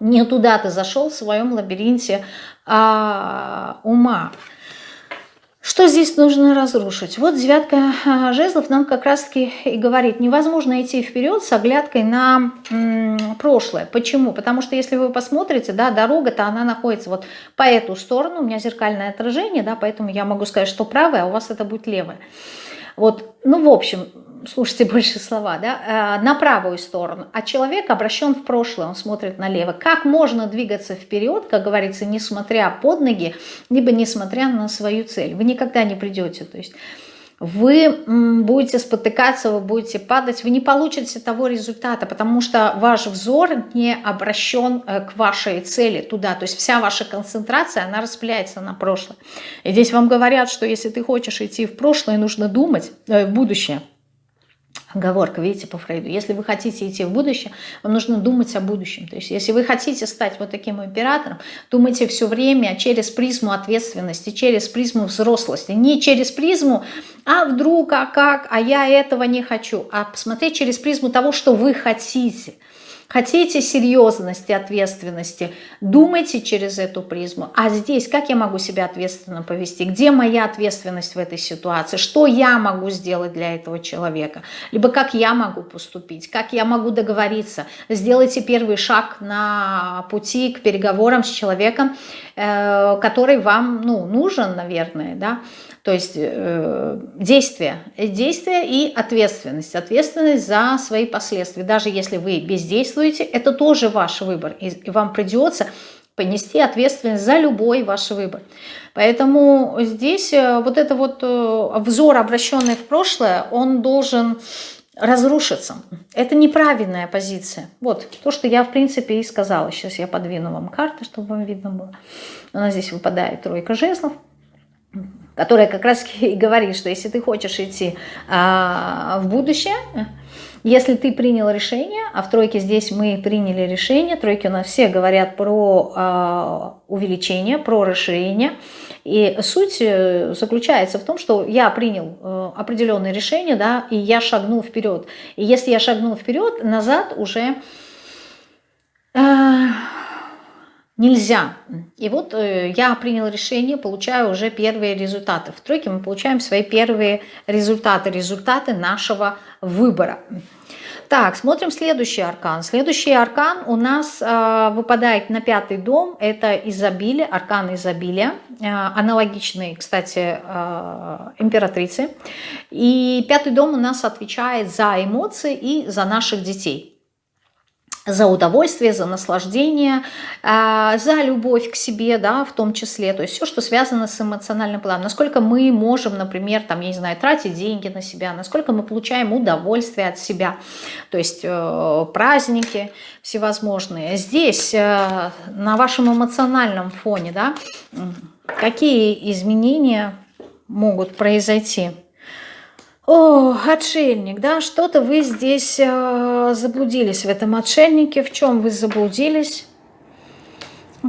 Не туда ты зашел в своем лабиринте э, ума. Что здесь нужно разрушить? Вот девятка а, жезлов нам как раз-таки и говорит, невозможно идти вперед с оглядкой на прошлое. Почему? Потому что если вы посмотрите, да, дорога-то она находится вот по эту сторону, у меня зеркальное отражение, да, поэтому я могу сказать, что правое, а у вас это будет левое. Вот, ну, в общем, слушайте больше слова, да, э, на правую сторону, а человек обращен в прошлое, он смотрит налево. Как можно двигаться вперед, как говорится, несмотря под ноги, либо несмотря на свою цель? Вы никогда не придете, то есть вы будете спотыкаться, вы будете падать, вы не получите того результата, потому что ваш взор не обращен э, к вашей цели туда, то есть вся ваша концентрация, она распыляется на прошлое. И здесь вам говорят, что если ты хочешь идти в прошлое, нужно думать э, в будущее – Оговорка, видите, по Фрейду. Если вы хотите идти в будущее, вам нужно думать о будущем. То есть, если вы хотите стать вот таким императором, думайте все время через призму ответственности, через призму взрослости. Не через призму, а вдруг, а как, а я этого не хочу. А посмотреть через призму того, что вы хотите. Хотите серьезности, ответственности, думайте через эту призму. А здесь, как я могу себя ответственно повести? Где моя ответственность в этой ситуации? Что я могу сделать для этого человека? Либо как я могу поступить? Как я могу договориться? Сделайте первый шаг на пути к переговорам с человеком, э, который вам ну, нужен, наверное, да? То есть э, действие, действие и ответственность. Ответственность за свои последствия. Даже если вы бездействуете, это тоже ваш выбор. И, и вам придется понести ответственность за любой ваш выбор. Поэтому здесь э, вот это вот э, взор, обращенный в прошлое, он должен разрушиться. Это неправильная позиция. Вот то, что я в принципе и сказала. Сейчас я подвину вам карты, чтобы вам видно было. У нас здесь выпадает тройка жезлов которая как раз и говорит, что если ты хочешь идти а, в будущее, если ты принял решение, а в тройке здесь мы приняли решение, тройки у нас все говорят про а, увеличение, про расширение, и суть э, заключается в том, что я принял э, определенное решение, да, и я шагнул вперед. И если я шагнул вперед, назад уже... Э, нельзя. И вот э, я принял решение, получаю уже первые результаты. В тройке мы получаем свои первые результаты, результаты нашего выбора. Так, смотрим следующий аркан. Следующий аркан у нас э, выпадает на пятый дом. Это изобилие, аркан изобилия. Э, аналогичный, кстати, э, императрице. И пятый дом у нас отвечает за эмоции и за наших детей за удовольствие, за наслаждение, а, за любовь к себе, да, в том числе, то есть все, что связано с эмоциональным планом, насколько мы можем, например, там, я не знаю, тратить деньги на себя, насколько мы получаем удовольствие от себя, то есть э, праздники всевозможные. Здесь, э, на вашем эмоциональном фоне, да, какие изменения могут произойти? О, отшельник, да, что-то вы здесь э, заблудились в этом отшельнике. В чем вы заблудились?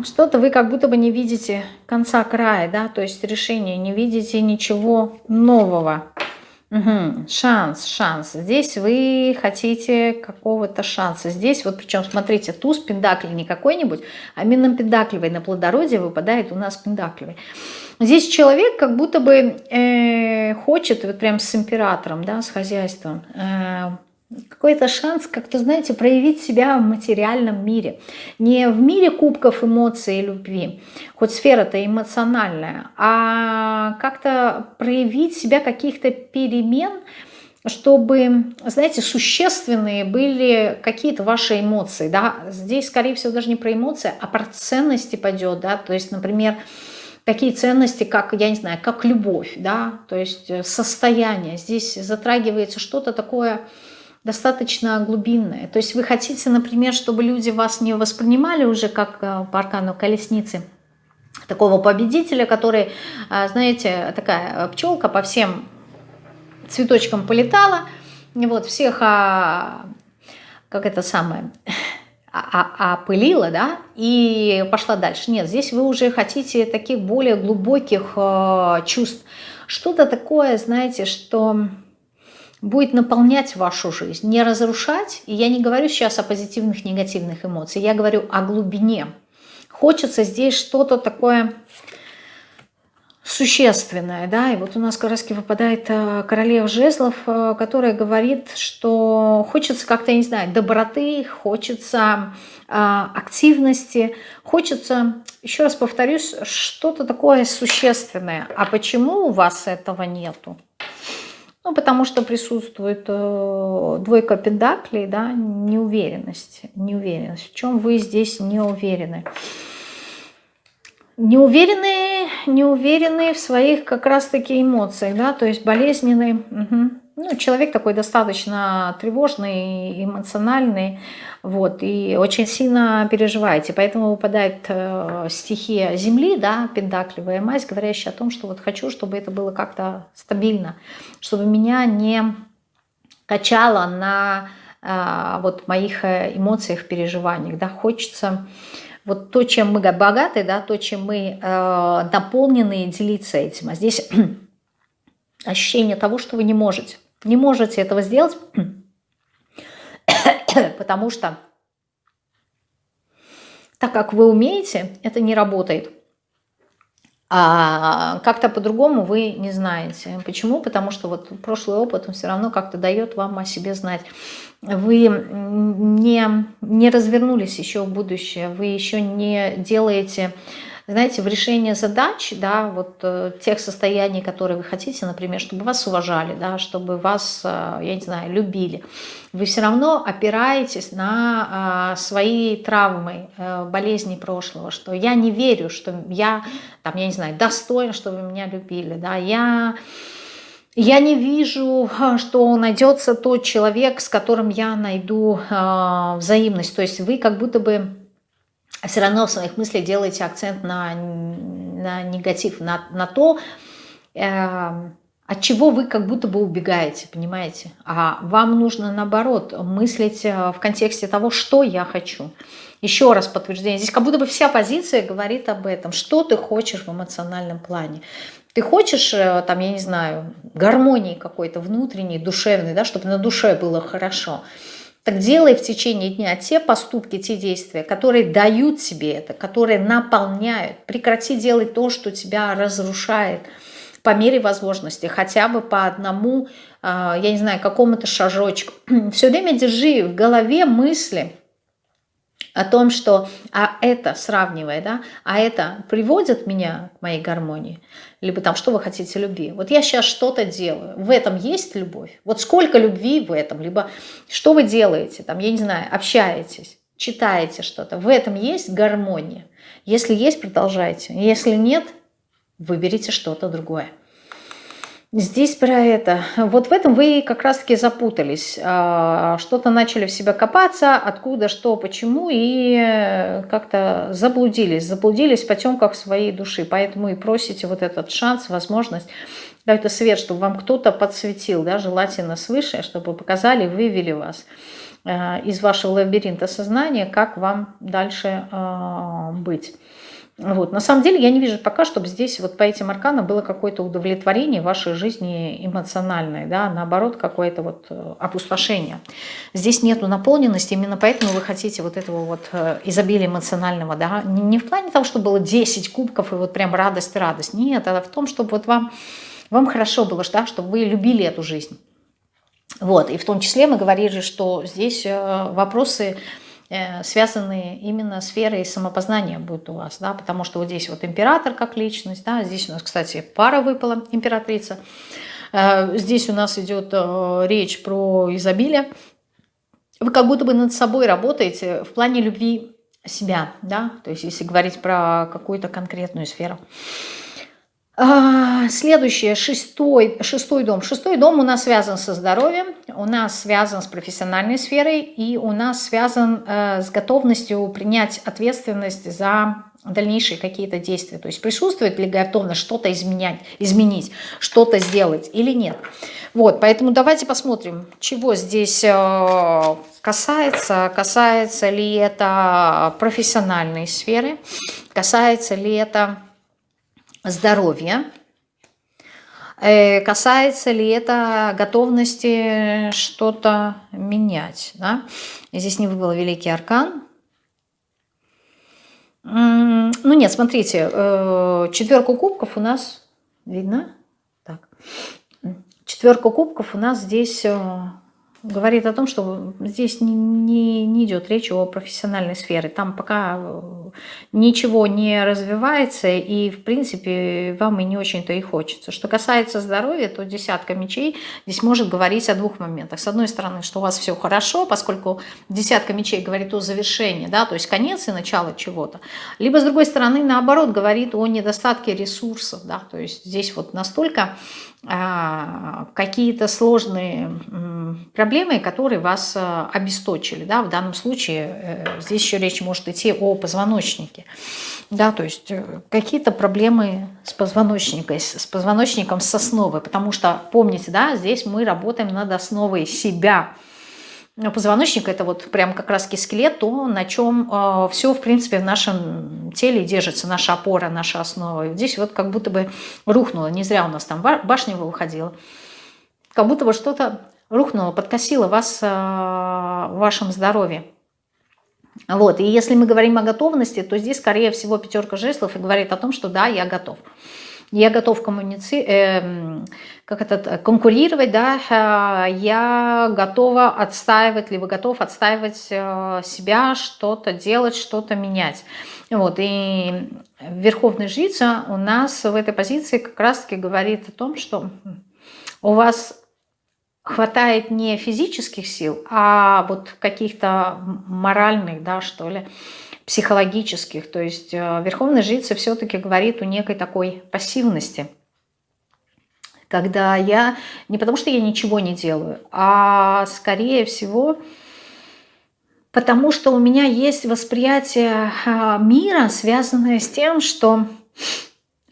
Что-то вы как будто бы не видите конца края, да, то есть решения, не видите ничего нового. Угу. Шанс, шанс. Здесь вы хотите какого-то шанса. Здесь вот причем, смотрите, туз пендакли не какой-нибудь, а именно пендакливый. На плодородие выпадает у нас пендакливый. Здесь человек как будто бы э, хочет, вот прям с императором, да, с хозяйством, э, какой-то шанс как-то, знаете, проявить себя в материальном мире. Не в мире кубков эмоций и любви, хоть сфера-то эмоциональная, а как-то проявить себя каких-то перемен, чтобы, знаете, существенные были какие-то ваши эмоции, да, здесь, скорее всего, даже не про эмоции, а про ценности пойдет, да, то есть, например, такие ценности, как, я не знаю, как любовь, да, то есть э, состояние, здесь затрагивается что-то такое, достаточно глубинное. То есть вы хотите, например, чтобы люди вас не воспринимали уже как э, по аркану колесницы, такого победителя, который, э, знаете, такая пчелка по всем цветочкам полетала, вот, всех, а, как это самое, опылила, да, и пошла дальше. Нет, здесь вы уже хотите таких более глубоких э, чувств. Что-то такое, знаете, что будет наполнять вашу жизнь, не разрушать. И я не говорю сейчас о позитивных, негативных эмоциях, я говорю о глубине. Хочется здесь что-то такое существенное, да, и вот у нас как раз выпадает э, королева жезлов, э, которая говорит, что хочется как-то, я не знаю, доброты, хочется э, активности, хочется, еще раз повторюсь, что-то такое существенное. А почему у вас этого нету? Ну, потому что присутствует двойка пентаклей, да, неуверенность. Неуверенность. В чем вы здесь не уверены? Не уверены, не уверены в своих как раз-таки эмоциях, да, то есть болезненные. Угу. Ну, человек такой достаточно тревожный, эмоциональный, вот, и очень сильно переживаете. Поэтому выпадает э, стихия Земли, да, пентакливая мазь, говорящая о том, что вот хочу, чтобы это было как-то стабильно, чтобы меня не качало на э, вот моих э, эмоциях, переживаниях, да, хочется вот то, чем мы богаты, да, то, чем мы э, наполнены, делиться этим. А здесь ощущение того, что вы не можете. Не можете этого сделать, потому что так как вы умеете, это не работает. А как-то по-другому вы не знаете. Почему? Потому что вот прошлый опыт, он все равно как-то дает вам о себе знать. Вы не, не развернулись еще в будущее, вы еще не делаете знаете, в решении задач, да, вот э, тех состояний, которые вы хотите, например, чтобы вас уважали, да, чтобы вас, э, я не знаю, любили, вы все равно опираетесь на э, свои травмы, э, болезни прошлого, что я не верю, что я, там, я не знаю, достоин, чтобы меня любили, да, я... Я не вижу, э, что найдется тот человек, с которым я найду э, взаимность. То есть вы как будто бы а все равно в своих мыслях делаете акцент на, на негатив, на, на то, э, от чего вы как будто бы убегаете, понимаете? А вам нужно, наоборот, мыслить э, в контексте того, что я хочу. Еще раз подтверждение. Здесь как будто бы вся позиция говорит об этом. Что ты хочешь в эмоциональном плане? Ты хочешь, э, там, я не знаю, гармонии какой-то внутренней, душевной, да, чтобы на душе было хорошо. Так делай в течение дня те поступки, те действия, которые дают тебе это, которые наполняют. Прекрати делать то, что тебя разрушает по мере возможности, хотя бы по одному, а, я не знаю, какому-то шажочку. Все время держи в голове мысли о том, что а это, сравнивая, да, а это приводит меня к моей гармонии, либо там, что вы хотите любви. Вот я сейчас что-то делаю, в этом есть любовь? Вот сколько любви в этом? Либо что вы делаете, там, я не знаю, общаетесь, читаете что-то, в этом есть гармония? Если есть, продолжайте. Если нет, выберите что-то другое. Здесь про это. Вот в этом вы как раз-таки запутались. А, что-то начали в себя копаться, откуда, что, почему, и как-то заблудились. Заблудились в потемках своей души. Поэтому и просите вот этот шанс, возможность, какой-то свет, чтобы вам кто-то подсветил, да, желательно свыше, чтобы показали, вывели вас а, из вашего лабиринта сознания, как вам дальше а, быть. Вот. На самом деле я не вижу пока, чтобы здесь вот по этим арканам было какое-то удовлетворение вашей жизни эмоциональное, да, наоборот, какое-то вот э, опустошение. Здесь нету наполненности, именно поэтому вы хотите вот этого вот э, изобилия эмоционального, да, не в плане того, чтобы было 10 кубков и вот прям радость, радость, нет, а в том, чтобы вот вам, вам хорошо было, да, чтобы вы любили эту жизнь. Вот, и в том числе мы говорили, что здесь э, вопросы связанные именно сферой самопознания будут у вас, да, потому что вот здесь вот император как личность, да, здесь у нас, кстати, пара выпала, императрица, э, здесь у нас идет э, речь про изобилие, вы как будто бы над собой работаете в плане любви себя, да, то есть если говорить про какую-то конкретную сферу. А, следующее, шестой, шестой дом. Шестой дом у нас связан со здоровьем, у нас связан с профессиональной сферой и у нас связан э, с готовностью принять ответственность за дальнейшие какие-то действия. То есть присутствует ли готовность что-то изменять, изменить, что-то сделать или нет. Вот, поэтому давайте посмотрим, чего здесь э, касается. Касается ли это профессиональной сферы, касается ли это здоровья. Э, касается ли это готовности что-то менять? Да? Здесь не выбыл великий аркан. Ну нет, смотрите, э, четверку кубков у нас видно. Так. Четверка кубков у нас здесь э, говорит о том, что здесь не, не, не идет речь о профессиональной сфере. Там пока ничего не развивается, и, в принципе, вам и не очень-то и хочется. Что касается здоровья, то десятка мечей здесь может говорить о двух моментах. С одной стороны, что у вас все хорошо, поскольку десятка мечей говорит о завершении, да, то есть конец и начало чего-то. Либо, с другой стороны, наоборот, говорит о недостатке ресурсов, да, то есть здесь вот настолько а, какие-то сложные проблемы, которые вас а, обесточили. Да? В данном случае э, здесь еще речь может идти о позвоночнике. Да, то есть э, какие-то проблемы с позвоночником, с позвоночником с основой. Потому что, помните, да, здесь мы работаем над основой себя – позвоночник это вот прям как раз скелет, то на чем э, все в принципе в нашем теле держится, наша опора, наша основа. И здесь вот как будто бы рухнуло, не зря у нас там башня выходила, как будто бы что-то рухнуло, подкосило вас э, в вашем здоровье. Вот, и если мы говорим о готовности, то здесь, скорее всего, пятерка жезлов и говорит о том, что да, я готов я готов коммуници... э, как это, конкурировать, да, э, я готова отстаивать, либо готов отстаивать э, себя, что-то делать, что-то менять. Вот, и Верховная Жрица у нас в этой позиции как раз-таки говорит о том, что у вас хватает не физических сил, а вот каких-то моральных, да, что ли, психологических. То есть э, Верховная Жрица все-таки говорит о некой такой пассивности. Когда я, не потому что я ничего не делаю, а скорее всего потому что у меня есть восприятие э, мира, связанное с тем, что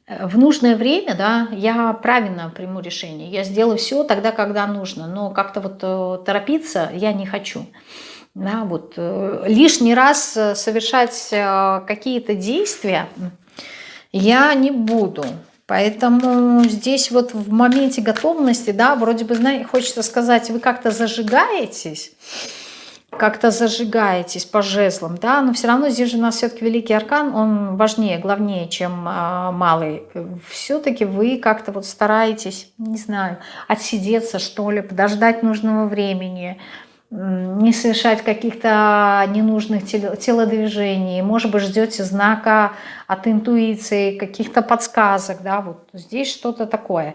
в нужное время, да, я правильно приму решение. Я сделаю все тогда, когда нужно, но как-то вот э, торопиться я не хочу да, вот, э, лишний раз э, совершать э, какие-то действия я не буду. Поэтому здесь вот в моменте готовности, да, вроде бы, знаете, хочется сказать, вы как-то зажигаетесь, как-то зажигаетесь по жезлам, да, но все равно здесь же у нас все-таки великий аркан, он важнее, главнее, чем а, малый. Все-таки вы как-то вот стараетесь, не знаю, отсидеться, что ли, подождать нужного времени, не совершать каких-то ненужных телодвижений, может быть, ждете знака от интуиции, каких-то подсказок, да, вот здесь что-то такое.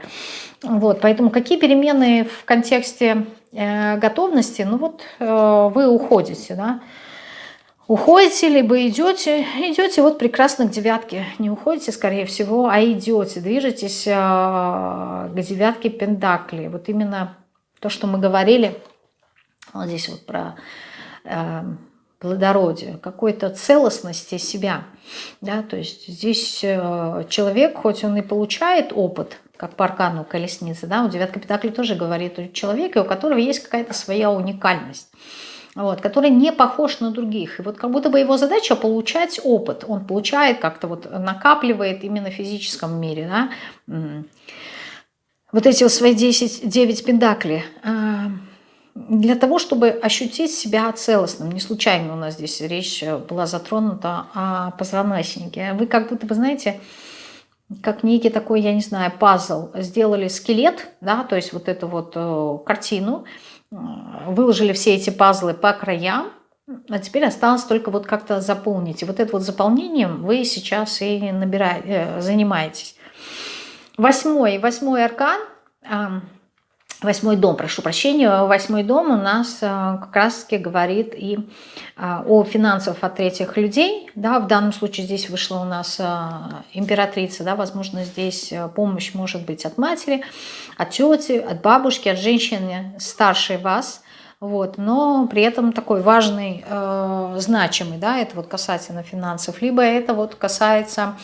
Вот, поэтому какие перемены в контексте э, готовности, ну вот э, вы уходите, да, уходите, либо идете, идете вот прекрасно к девятке, не уходите, скорее всего, а идете, движетесь э, к девятке Пендакли, вот именно то, что мы говорили – вот здесь вот про э, плодородие, какой-то целостности себя. Да? То есть здесь э, человек, хоть он и получает опыт, как по аркану колесницы, да, у девятка Пентаклей тоже говорит о человеке, у которого есть какая-то своя уникальность. вот, который не похож на других. И вот как будто бы его задача получать опыт. Он получает как-то вот накапливает именно в физическом мире, да, вот эти вот свои 10, 9 пентаклей а, для того, чтобы ощутить себя целостным. Не случайно у нас здесь речь была затронута о позвоночнике. Вы как будто бы, знаете, как некий такой, я не знаю, пазл. Сделали скелет, да, то есть вот эту вот э, картину, э, выложили все эти пазлы по краям, а теперь осталось только вот как-то заполнить. И вот это вот заполнением вы сейчас и набираете, э, занимаетесь. Восьмой, восьмой аркан, восьмой дом, прошу прощения, восьмой дом у нас как раз-таки говорит и о финансах от третьих людей. Да, в данном случае здесь вышла у нас императрица, да, возможно, здесь помощь может быть от матери, от тети, от бабушки, от женщины старшей вас – вот, но при этом такой важный, э, значимый, да, это вот касательно финансов, либо это вот касается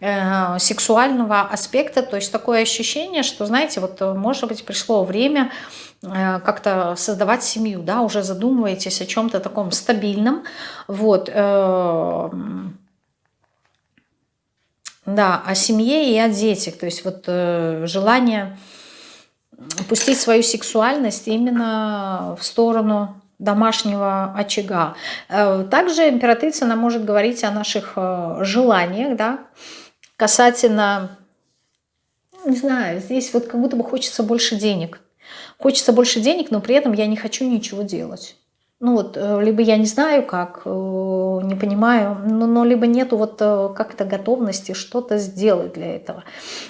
э, сексуального аспекта, то есть такое ощущение, что, знаете, вот э, может быть пришло время э, как-то создавать семью, да, уже задумываетесь о чем-то таком стабильном, вот, э, да, о семье и о детях, то есть вот э, желание пустить свою сексуальность именно в сторону домашнего очага. Э, также императрица она может говорить о наших э, желаниях, да, касательно, не знаю, здесь вот как будто бы хочется больше денег. Хочется больше денег, но при этом я не хочу ничего делать. Ну вот, э, либо я не знаю как, э, не понимаю, но, но либо нету вот э, как-то готовности что-то сделать для этого.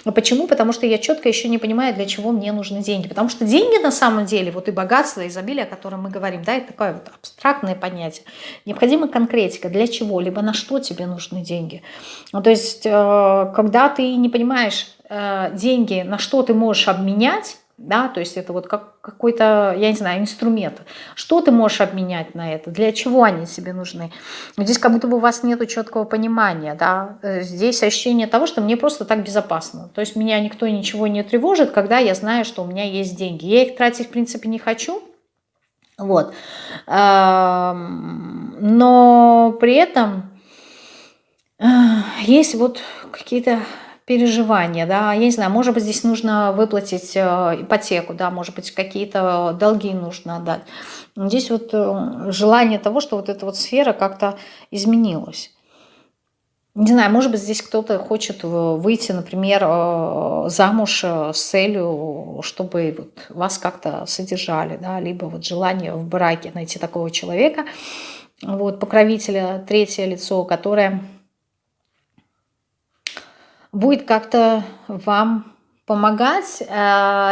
Почему? Потому что я четко еще не понимаю, для чего мне нужны деньги. Потому что деньги на самом деле, вот и богатство, и изобилие, о котором мы говорим, да, это такое вот абстрактное понятие. Необходима конкретика, для чего, либо на что тебе нужны деньги. Ну, то есть, когда ты не понимаешь деньги, на что ты можешь обменять, да, то есть это вот как какой-то, я не знаю, инструмент. Что ты можешь обменять на это? Для чего они тебе нужны? Здесь как будто бы у вас нет четкого понимания, да, э, здесь ощущение того, что мне просто так безопасно. То есть меня никто ничего не тревожит, когда я знаю, что у меня есть деньги. Я их тратить, в принципе, не хочу, вот. Но при этом э, есть вот какие-то переживания, да, я не знаю, может быть, здесь нужно выплатить э, ипотеку, да, может быть, какие-то долги нужно отдать. Здесь вот э, желание того, что вот эта вот сфера как-то изменилась. Не знаю, может быть, здесь кто-то хочет выйти, например, э, замуж с целью, чтобы вот вас как-то содержали, да, либо вот желание в браке найти такого человека, вот, покровителя, третье лицо, которое будет как-то вам помогать э,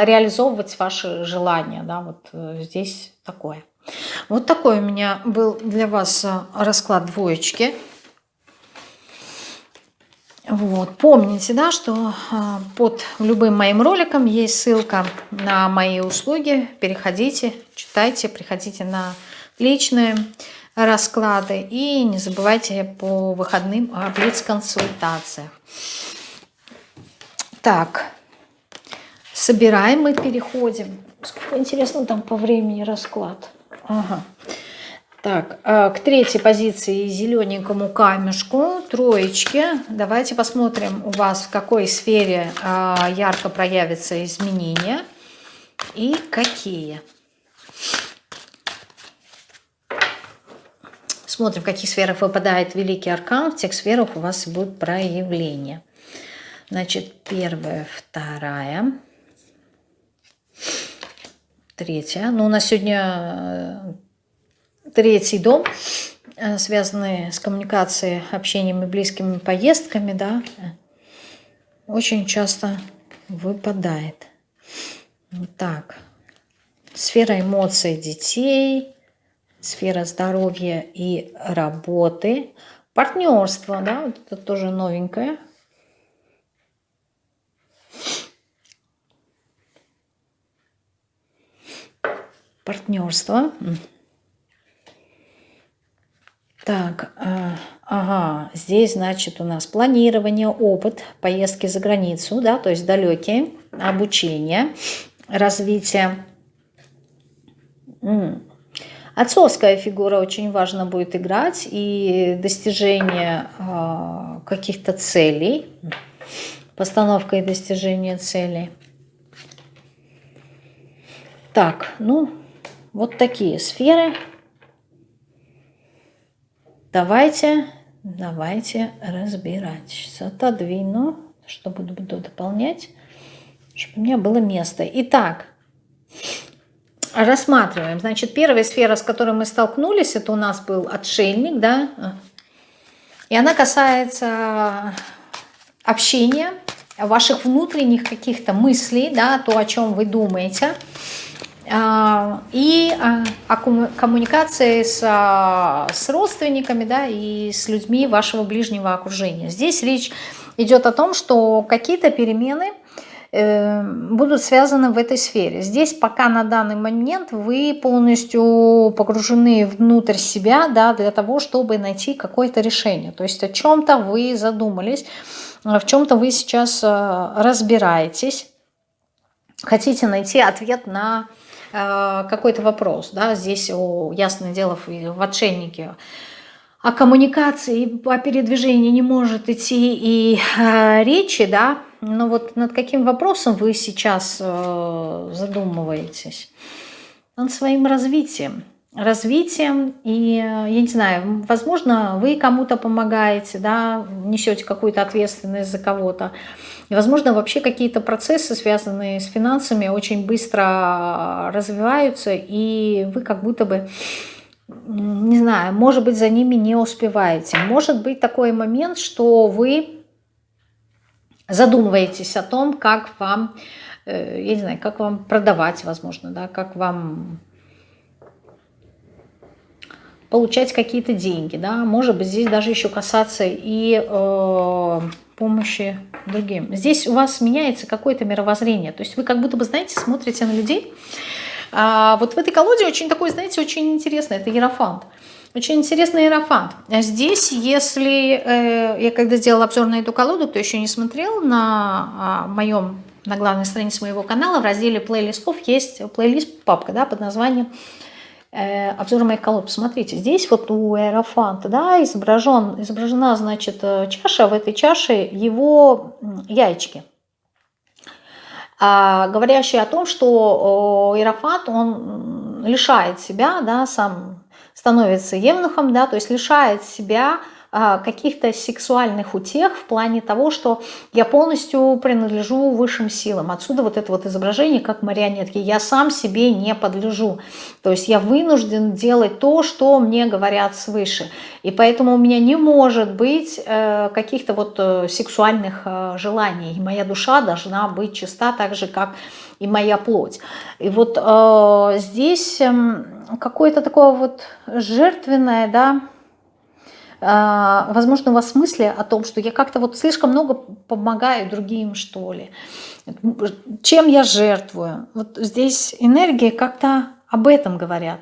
реализовывать ваши желания. Да, вот э, здесь такое. Вот такой у меня был для вас э, расклад двоечки. Вот. Помните, да, что э, под любым моим роликом есть ссылка на мои услуги. Переходите, читайте, приходите на личные расклады. И не забывайте по выходным о блиц-консультациях. Так, собираем и переходим. Сколько интересно там по времени расклад. Ага. Так, а, к третьей позиции зелененькому камешку, троечки. Давайте посмотрим у вас, в какой сфере а, ярко проявятся изменения и какие. Смотрим, в каких сферах выпадает Великий Аркан, в тех сферах у вас будут проявления. Значит, первая, вторая, третья. Ну, у нас сегодня э, третий дом, э, связанный с коммуникацией, общением и близкими поездками, да, очень часто выпадает. Так, сфера эмоций детей, сфера здоровья и работы, партнерство, да, вот это тоже новенькое – партнерство. Так, э, ага, здесь, значит, у нас планирование, опыт, поездки за границу, да, то есть далекие, обучение, развитие. Отцовская фигура очень важно будет играть и достижение э, каких-то целей, постановка и достижение целей. Так, ну, вот такие сферы. Давайте, давайте разбирать. Сейчас отодвину, чтобы буду дополнять, чтобы у меня было место. Итак, рассматриваем. Значит, первая сфера, с которой мы столкнулись, это у нас был отшельник, да, и она касается общения, ваших внутренних каких-то мыслей, да, то, о чем вы думаете, а, и а, о коммуникации с, а, с родственниками, да, и с людьми вашего ближнего окружения. Здесь речь идет о том, что какие-то перемены – Эм, будут связаны в этой сфере. Здесь пока на данный момент вы полностью погружены внутрь себя да, для того, чтобы найти какое-то решение. То есть о чем-то вы задумались, в чем-то вы сейчас э, разбираетесь, хотите найти ответ на э, какой-то вопрос. Да? Здесь, ясное дело, в отшельнике о коммуникации, о передвижении не может идти и речи, да, но вот над каким вопросом вы сейчас задумываетесь? Над своим развитием. Развитием и, э, я не знаю, возможно, вы кому-то помогаете, да, несете какую-то ответственность за кого-то. И, возможно, вообще какие-то процессы, связанные с финансами, очень быстро развиваются, и вы как будто бы не знаю, может быть, за ними не успеваете. Может быть такой момент, что вы задумываетесь о том, как вам, э, я не знаю, как вам продавать, возможно, да, как вам получать какие-то деньги, да, может быть, здесь даже еще касаться и э, помощи другим. Здесь у вас меняется какое-то мировоззрение, то есть вы как будто бы, знаете, смотрите на людей, а вот в этой колоде очень такой, знаете, очень интересно, это Ерофант. Очень интересный иерофант. Здесь, если э, я когда сделала обзор на эту колоду, кто еще не смотрел, на а, моем, на главной странице моего канала в разделе плейлистов есть плейлист, папка, да, под названием э, обзор моих колод. Посмотрите, здесь вот у иерофанта, да, изображен, изображена, значит, э, чаша, в этой чаше его яички. А, говорящие о том, что иерофант, он лишает себя, да, сам становится евнухом, да, то есть лишает себя а, каких-то сексуальных утех в плане того, что я полностью принадлежу высшим силам. Отсюда вот это вот изображение как марионетки. Я сам себе не подлежу. То есть я вынужден делать то, что мне говорят свыше. И поэтому у меня не может быть э, каких-то вот э, сексуальных э, желаний. И моя душа должна быть чиста так же, как и моя плоть. И вот здесь э, какое-то такое вот жертвенное, да, возможно, у вас мысли о том, что я как-то вот слишком много помогаю другим, что ли. Чем я жертвую? Вот здесь энергии как-то об этом говорят.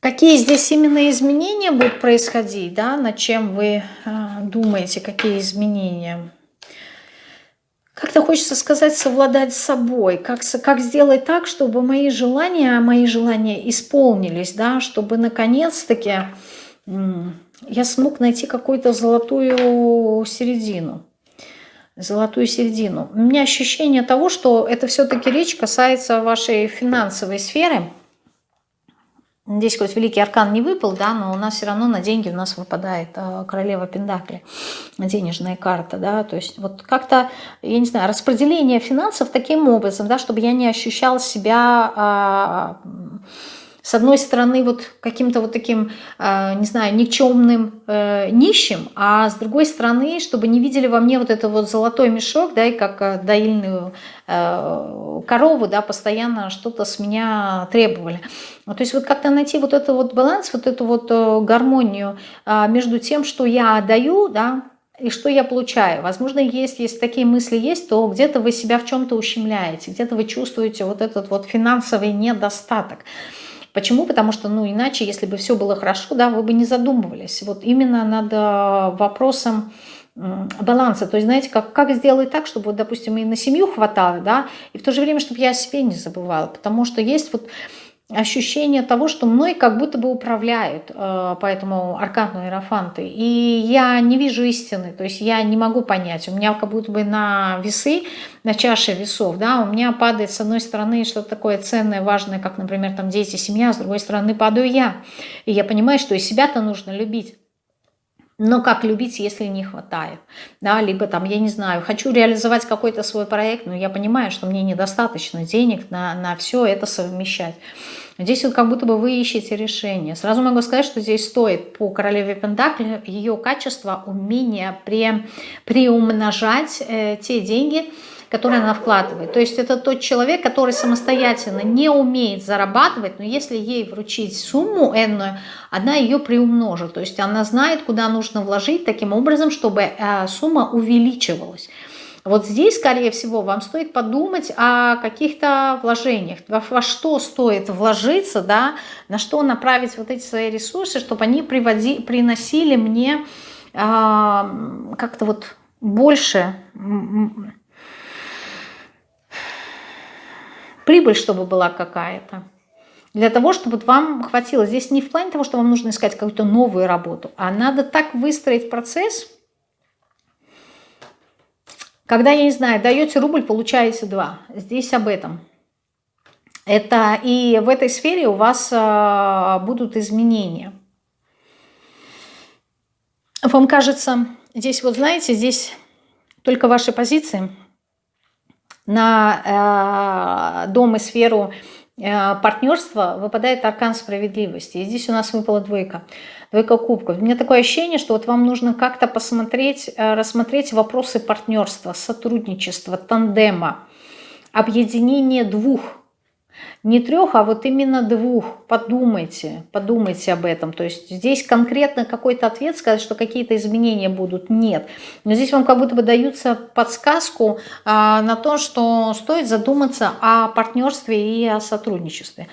Какие здесь именно изменения будут происходить, да, над чем вы э, думаете, какие изменения? как-то хочется сказать, совладать с собой, как, как сделать так, чтобы мои желания, мои желания исполнились, да, чтобы наконец-таки я смог найти какую-то золотую середину. Золотую середину. У меня ощущение того, что это все-таки речь касается вашей финансовой сферы – Здесь хоть Великий Аркан не выпал, да, но у нас все равно на деньги у нас выпадает э, Королева Пендакли, денежная карта, да, то есть вот как-то, я не знаю, распределение финансов таким образом, да, чтобы я не ощущал себя... А, с одной стороны, вот каким-то вот таким, э, не знаю, никчемным э, нищим, а с другой стороны, чтобы не видели во мне вот это вот золотой мешок, да, и как э, доильную корову, да, постоянно что-то с меня требовали. Ну, то есть вот как-то найти вот этот вот баланс, вот эту вот гармонию между тем, что я даю, да, и что я получаю. Возможно, есть, если такие мысли есть, то где-то вы себя в чем-то ущемляете, где-то вы чувствуете вот этот вот финансовый недостаток. Почему? Потому что, ну, иначе, если бы все было хорошо, да, вы бы не задумывались. Вот именно над э, вопросом баланса. То есть, знаете, как, как сделать так, чтобы, вот, допустим, и на семью хватало, да, и в то же время, чтобы я о себе не забывала. Потому что есть вот ощущение того, что мной как будто бы управляют, э, поэтому аркану иерофанты. И я не вижу истины, то есть я не могу понять. У меня как будто бы на весы, на чаше весов, да, у меня падает с одной стороны что-то такое ценное, важное, как, например, там дети, семья, с другой стороны падаю я. И я понимаю, что и себя-то нужно любить. Но как любить, если не хватает? Да, либо там, я не знаю, хочу реализовать какой-то свой проект, но я понимаю, что мне недостаточно денег на, на все это совмещать. Здесь вот как будто бы вы ищете решение. Сразу могу сказать, что здесь стоит по королеве Пентакли ее качество, умение при, приумножать э, те деньги, которые она вкладывает. То есть это тот человек, который самостоятельно не умеет зарабатывать, но если ей вручить сумму энную, она ее приумножит. То есть она знает, куда нужно вложить таким образом, чтобы э, сумма увеличивалась. Вот здесь, скорее всего, вам стоит подумать о каких-то вложениях, во что стоит вложиться, да, на что направить вот эти свои ресурсы, чтобы они приводи, приносили мне э, как-то вот больше прибыль, чтобы была какая-то. Для того, чтобы вам хватило. Здесь не в плане того, что вам нужно искать какую-то новую работу, а надо так выстроить процесс, когда, я не знаю, даете рубль, получаете два. Здесь об этом. Это и в этой сфере у вас а, будут изменения. Вам кажется, здесь вот знаете, здесь только ваши позиции – на э, дом и сферу э, партнерства выпадает аркан справедливости. И здесь у нас выпала двойка. Двойка кубков. У меня такое ощущение, что вот вам нужно как-то посмотреть, э, рассмотреть вопросы партнерства, сотрудничества, тандема, объединения двух не трех, а вот именно двух. Подумайте, подумайте об этом. То есть здесь конкретно какой-то ответ сказать, что какие-то изменения будут, нет. Но здесь вам как будто бы даются подсказку а, на то, что стоит задуматься о партнерстве и о сотрудничестве.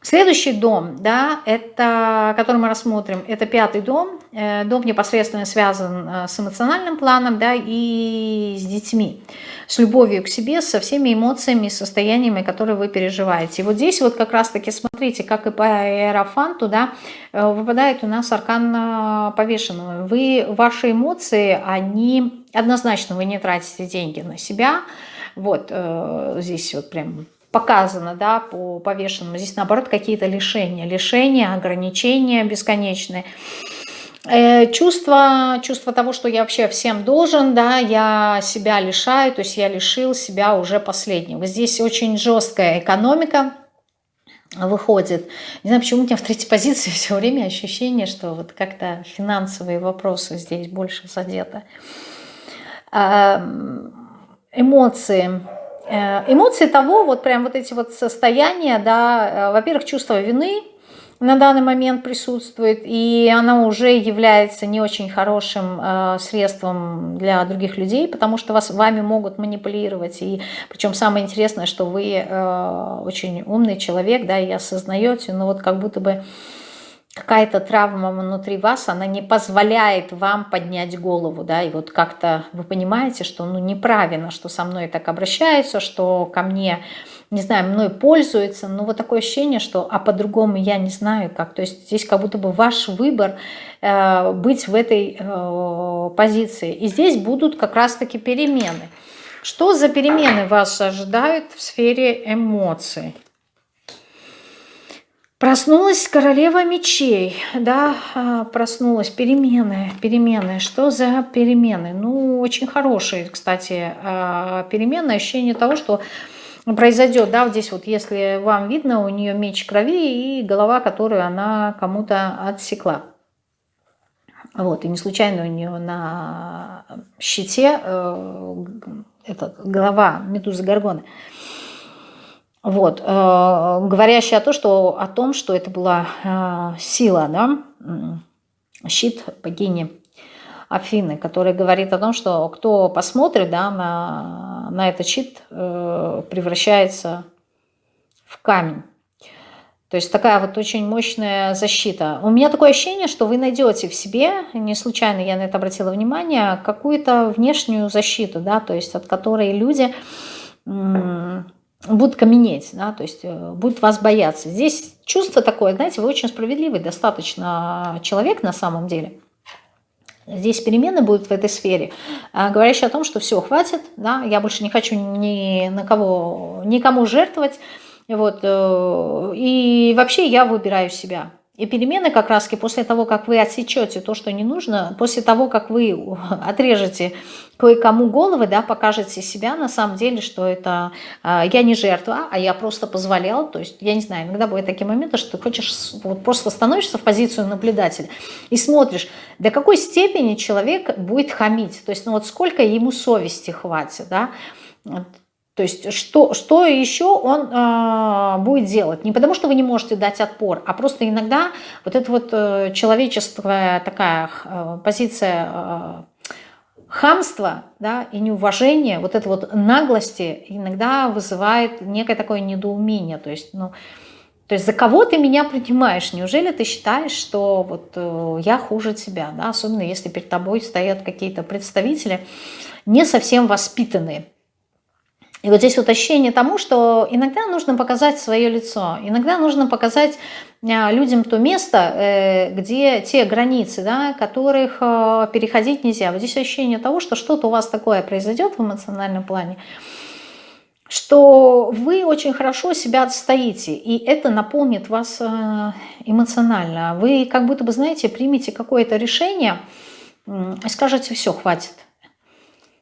Следующий дом, да, это, который мы рассмотрим, это пятый дом. Э, дом непосредственно связан э, с эмоциональным планом да, и с детьми, с любовью к себе, со всеми эмоциями и состояниями, которые вы переживаете. И вот здесь вот как раз-таки смотрите, как и по аэрофанту, да, э, выпадает у нас аркан повешенного. Вы, ваши эмоции, они однозначно, вы не тратите деньги на себя. Вот здесь вот прям показано да, по повешенному. Здесь, наоборот, какие-то лишения. Лишения, ограничения бесконечные. Э, чувство, чувство того, что я вообще всем должен, да, я себя лишаю, то есть я лишил себя уже последнего. Здесь очень жесткая экономика выходит. Не знаю, почему у меня в третьей позиции все время ощущение, что вот как-то финансовые вопросы здесь больше задеты. Эмоции Э, эмоции того, вот прям вот эти вот состояния, да, э, во-первых, чувство вины на данный момент присутствует, и она уже является не очень хорошим э, средством для других людей, потому что вас, вами могут манипулировать, и причем самое интересное, что вы э, очень умный человек, да, и осознаете, но вот как будто бы какая-то травма внутри вас, она не позволяет вам поднять голову, да, и вот как-то вы понимаете, что ну неправильно, что со мной так обращаются, что ко мне, не знаю, мной пользуются, но вот такое ощущение, что а по-другому я не знаю как, то есть здесь как будто бы ваш выбор э, быть в этой э, позиции, и здесь будут как раз-таки перемены. Что за перемены вас ожидают в сфере эмоций? Проснулась королева мечей, да, а, проснулась, перемены, перемены. Что за перемены? Ну, очень хорошие, кстати, а, перемены, ощущение того, что произойдет, да, здесь вот, если вам видно, у нее меч крови и голова, которую она кому-то отсекла. Вот, и не случайно у нее на щите э, этот, голова медузы Горгоны. Вот, э, говорящая о, том, что, о том, что это была э, сила, да, щит богини Афины, который говорит о том, что кто посмотрит да, на, на этот щит, э, превращается в камень. То есть такая вот очень мощная защита. У меня такое ощущение, что вы найдете в себе, не случайно я на это обратила внимание, какую-то внешнюю защиту, да, то есть от которой люди будут каменеть, да, то есть э, будут вас бояться. Здесь чувство такое, знаете, вы очень справедливый достаточно человек на самом деле. Здесь перемены будут в этой сфере, а, говорящие о том, что все, хватит, да, я больше не хочу ни на кого, никому жертвовать, вот, э, и вообще я выбираю себя. И перемены как раз после того, как вы отсечете то, что не нужно, после того, как вы отрежете кое-кому головы, да, покажете себя на самом деле, что это э, я не жертва, а я просто позволял. То есть, я не знаю, иногда бывают такие моменты, что ты хочешь, вот просто становишься в позицию наблюдателя и смотришь, до какой степени человек будет хамить. То есть, ну вот сколько ему совести хватит, да, то есть что, что еще он э, будет делать? Не потому, что вы не можете дать отпор, а просто иногда вот эта вот э, человеческая такая э, позиция э, хамства да, и неуважения, вот эта вот наглости иногда вызывает некое такое недоумение. То есть, ну, то есть за кого ты меня принимаешь? Неужели ты считаешь, что вот э, я хуже тебя? Да? Особенно если перед тобой стоят какие-то представители не совсем воспитанные. И вот здесь вот ощущение тому, что иногда нужно показать свое лицо, иногда нужно показать а, людям то место, э, где те границы, да, которых э, переходить нельзя. Вот здесь ощущение того, что что-то у вас такое произойдет в эмоциональном плане, что вы очень хорошо себя отстоите, и это наполнит вас э, эмоционально. Вы как будто бы, знаете, примете какое-то решение и скажете, все, хватит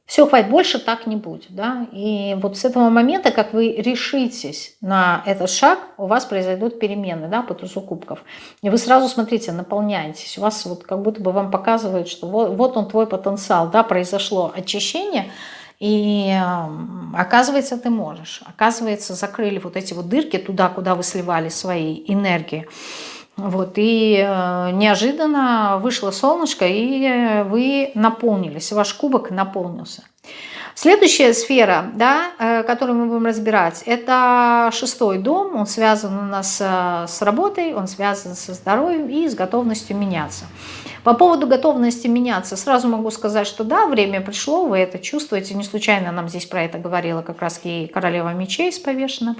все, хватит, больше так не будет. Да? И вот с этого момента, как вы решитесь на этот шаг, у вас произойдут перемены да, по тузу кубков. И вы сразу, смотрите, наполняетесь. У вас вот как будто бы вам показывают, что вот, вот он твой потенциал, да, произошло очищение, и э, оказывается, ты можешь. Оказывается, закрыли вот эти вот дырки туда, куда вы сливали свои энергии. Вот, и э, неожиданно вышло солнышко, и вы наполнились, ваш кубок наполнился. Следующая сфера, да, э, которую мы будем разбирать, это шестой дом. Он связан у нас э, с работой, он связан со здоровьем и с готовностью меняться. По поводу готовности меняться, сразу могу сказать, что да, время пришло, вы это чувствуете. Не случайно нам здесь про это говорила как раз и королева мечей с повешенным.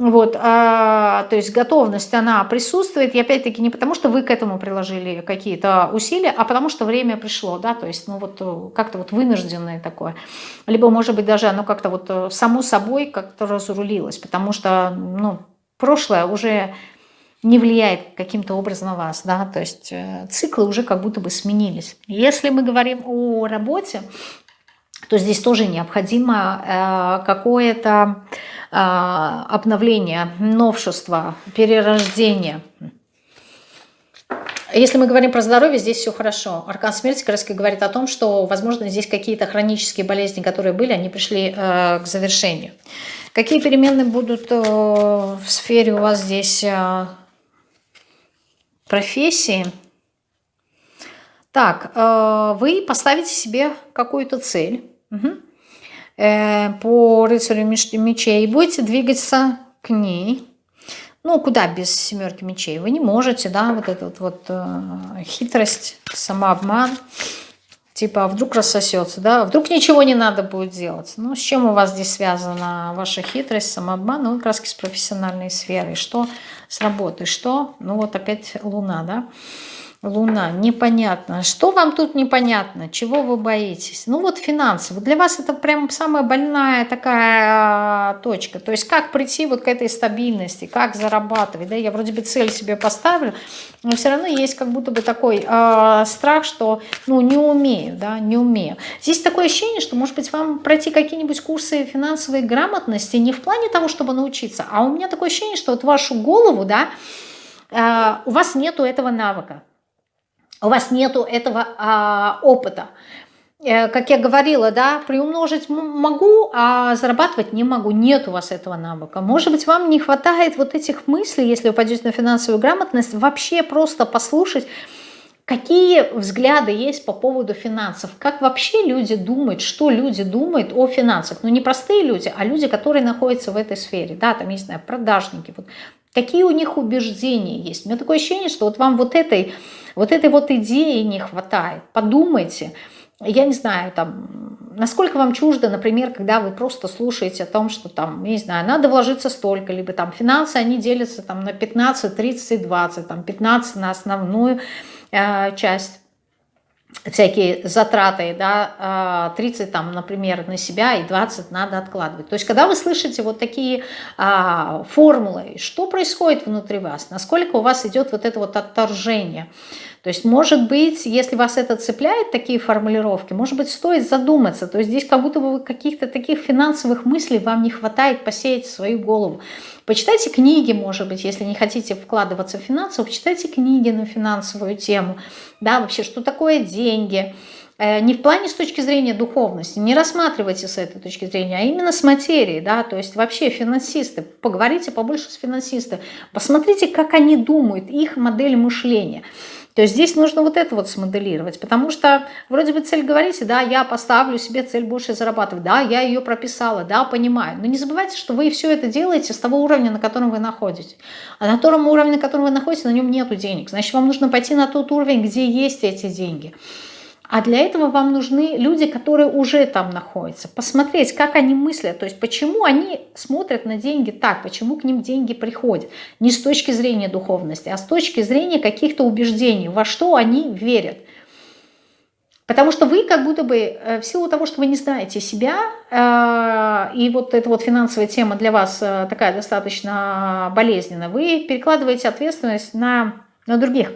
Вот, а, то есть готовность, она присутствует, и опять-таки не потому, что вы к этому приложили какие-то усилия, а потому что время пришло, да, то есть, ну вот э, как-то вот вынужденное такое. Либо, может быть, даже оно как-то вот э, само собой как-то разрулилось, потому что, ну, прошлое уже не влияет каким-то образом на вас, да, то есть э, циклы уже как будто бы сменились. Если мы говорим о работе, то здесь тоже необходимо какое-то а, обновление, новшество, перерождение. Если мы говорим про здоровье, здесь все хорошо. Аркан смерти как раз говорит о том, что, возможно, здесь какие-то хронические болезни, которые были, они пришли э, к завершению. Какие перемены будут э, в сфере у вас здесь э, профессии? Так, э, вы поставите себе какую-то цель. Угу. Э, по рыцарю мечей, будете двигаться к ней. Ну, куда без семерки мечей? Вы не можете, да, вот эта вот, вот э, хитрость, самообман. Типа, а вдруг рассосется, да? Вдруг ничего не надо будет делать. Ну, с чем у вас здесь связана ваша хитрость, самообман? Ну, как раз с профессиональной сферой. Что с работой? Что? Ну, вот опять луна, да? Луна, непонятно. Что вам тут непонятно? Чего вы боитесь? Ну вот финансы. Вот для вас это прям самая больная такая а, точка. То есть как прийти вот к этой стабильности, как зарабатывать. Да? Я вроде бы цель себе поставлю, но все равно есть как будто бы такой э, страх, что ну не умею, да, не умею. Здесь такое ощущение, что может быть вам пройти какие-нибудь курсы финансовой грамотности не в плане того, чтобы научиться, а у меня такое ощущение, что вот вашу голову, да, э, у вас нету этого навыка у вас нету этого а, опыта. Э, как я говорила, да, приумножить могу, а зарабатывать не могу. Нет у вас этого навыка. Может быть, вам не хватает вот этих мыслей, если вы пойдете на финансовую грамотность, вообще просто послушать, какие взгляды есть по поводу финансов, как вообще люди думают, что люди думают о финансах. Ну, не простые люди, а люди, которые находятся в этой сфере. Да, там, не знаю, продажники. Вот. Какие у них убеждения есть. У меня такое ощущение, что вот вам вот этой вот этой вот идеи не хватает. Подумайте, я не знаю, там, насколько вам чуждо, например, когда вы просто слушаете о том, что там, не знаю, надо вложиться столько, либо там финансы, они делятся там на 15, 30, 20, там 15 на основную э, часть, всякие затраты, да, 30 а, там, например, на себя и 20 надо откладывать. То есть, когда вы слышите вот такие а, формулы, что происходит внутри вас, насколько у вас идет вот это вот отторжение, то есть, может быть, если вас это цепляет, такие формулировки, может быть, стоит задуматься. То есть здесь как будто бы каких-то таких финансовых мыслей вам не хватает посеять в свою голову. Почитайте книги, может быть, если не хотите вкладываться в финансы, почитайте книги на финансовую тему. Да, вообще, что такое деньги, э, не в плане с точки зрения духовности, не рассматривайте с этой точки зрения, а именно с материей, да, то есть вообще финансисты, поговорите побольше с финансистами, посмотрите, как они думают, их модель мышления. То есть здесь нужно вот это вот смоделировать, потому что вроде бы цель говорите, да, я поставлю себе цель больше зарабатывать, да, я ее прописала, да, понимаю. Но не забывайте, что вы все это делаете с того уровня, на котором вы находитесь. А на том уровне, на котором вы находитесь, на нем нету денег. Значит, вам нужно пойти на тот уровень, где есть эти деньги. А для этого вам нужны люди, которые уже там находятся. Посмотреть, как они мыслят, то есть почему они смотрят на деньги так, почему к ним деньги приходят. Не с точки зрения духовности, а с точки зрения каких-то убеждений, во что они верят. Потому что вы как будто бы, э, в силу того, что вы не знаете себя, э, и вот эта вот финансовая тема для вас э, такая достаточно болезненная, вы перекладываете ответственность на, на других.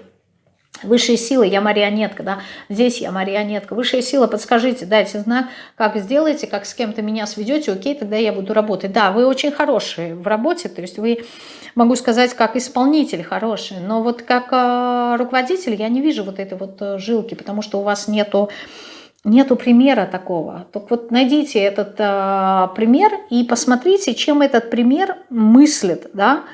Высшие силы, я марионетка, да, здесь я марионетка. Высшая сила, подскажите, дайте знак, как сделаете, как с кем-то меня сведете, окей, тогда я буду работать. Да, вы очень хорошие в работе, то есть вы, могу сказать, как исполнитель хороший, но вот как э, руководитель я не вижу вот этой вот э, жилки, потому что у вас нету нету примера такого. Так вот найдите этот э, пример и посмотрите, чем этот пример мыслит, да,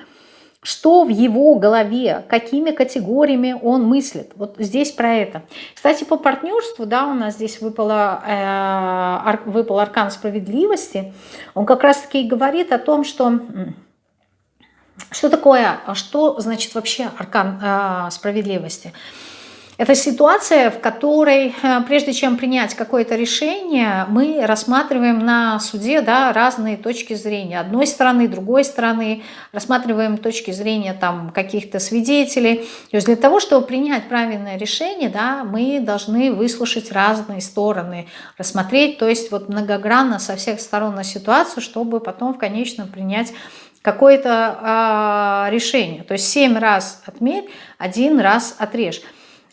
что в его голове, какими категориями он мыслит. Вот здесь про это. Кстати, по партнерству, да, у нас здесь выпало, э, выпал аркан справедливости. Он как раз-таки говорит о том, что... Что такое, что значит вообще аркан э, справедливости? Это ситуация, в которой, э, прежде чем принять какое-то решение, мы рассматриваем на суде да, разные точки зрения. Одной стороны, другой стороны, рассматриваем точки зрения каких-то свидетелей. То есть для того, чтобы принять правильное решение, да, мы должны выслушать разные стороны, рассмотреть, то есть вот многогранно со всех сторон на ситуацию, чтобы потом в конечном принять какое-то э, решение. То есть семь раз отмерь, один раз отрежь.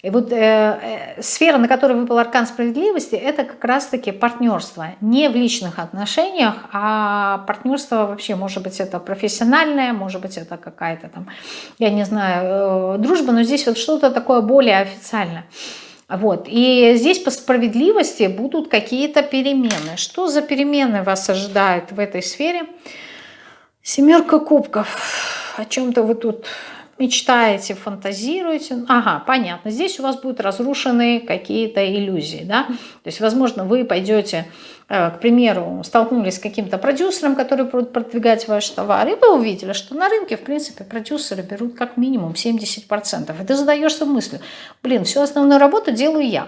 И вот э, э, сфера, на которой выпал аркан справедливости, это как раз-таки партнерство. Не в личных отношениях, а партнерство вообще, может быть, это профессиональное, может быть, это какая-то там, я не знаю, э, дружба, но здесь вот что-то такое более официальное. Вот. И здесь по справедливости будут какие-то перемены. Что за перемены вас ожидают в этой сфере? Семерка кубков. О чем-то вы тут мечтаете, фантазируете. Ага, понятно. Здесь у вас будут разрушены какие-то иллюзии. Да? То есть, возможно, вы пойдете, э, к примеру, столкнулись с каким-то продюсером, который будет продвигать ваш товар, и вы увидели, что на рынке, в принципе, продюсеры берут как минимум 70%. И ты задаешься мыслью, блин, всю основную работу делаю я.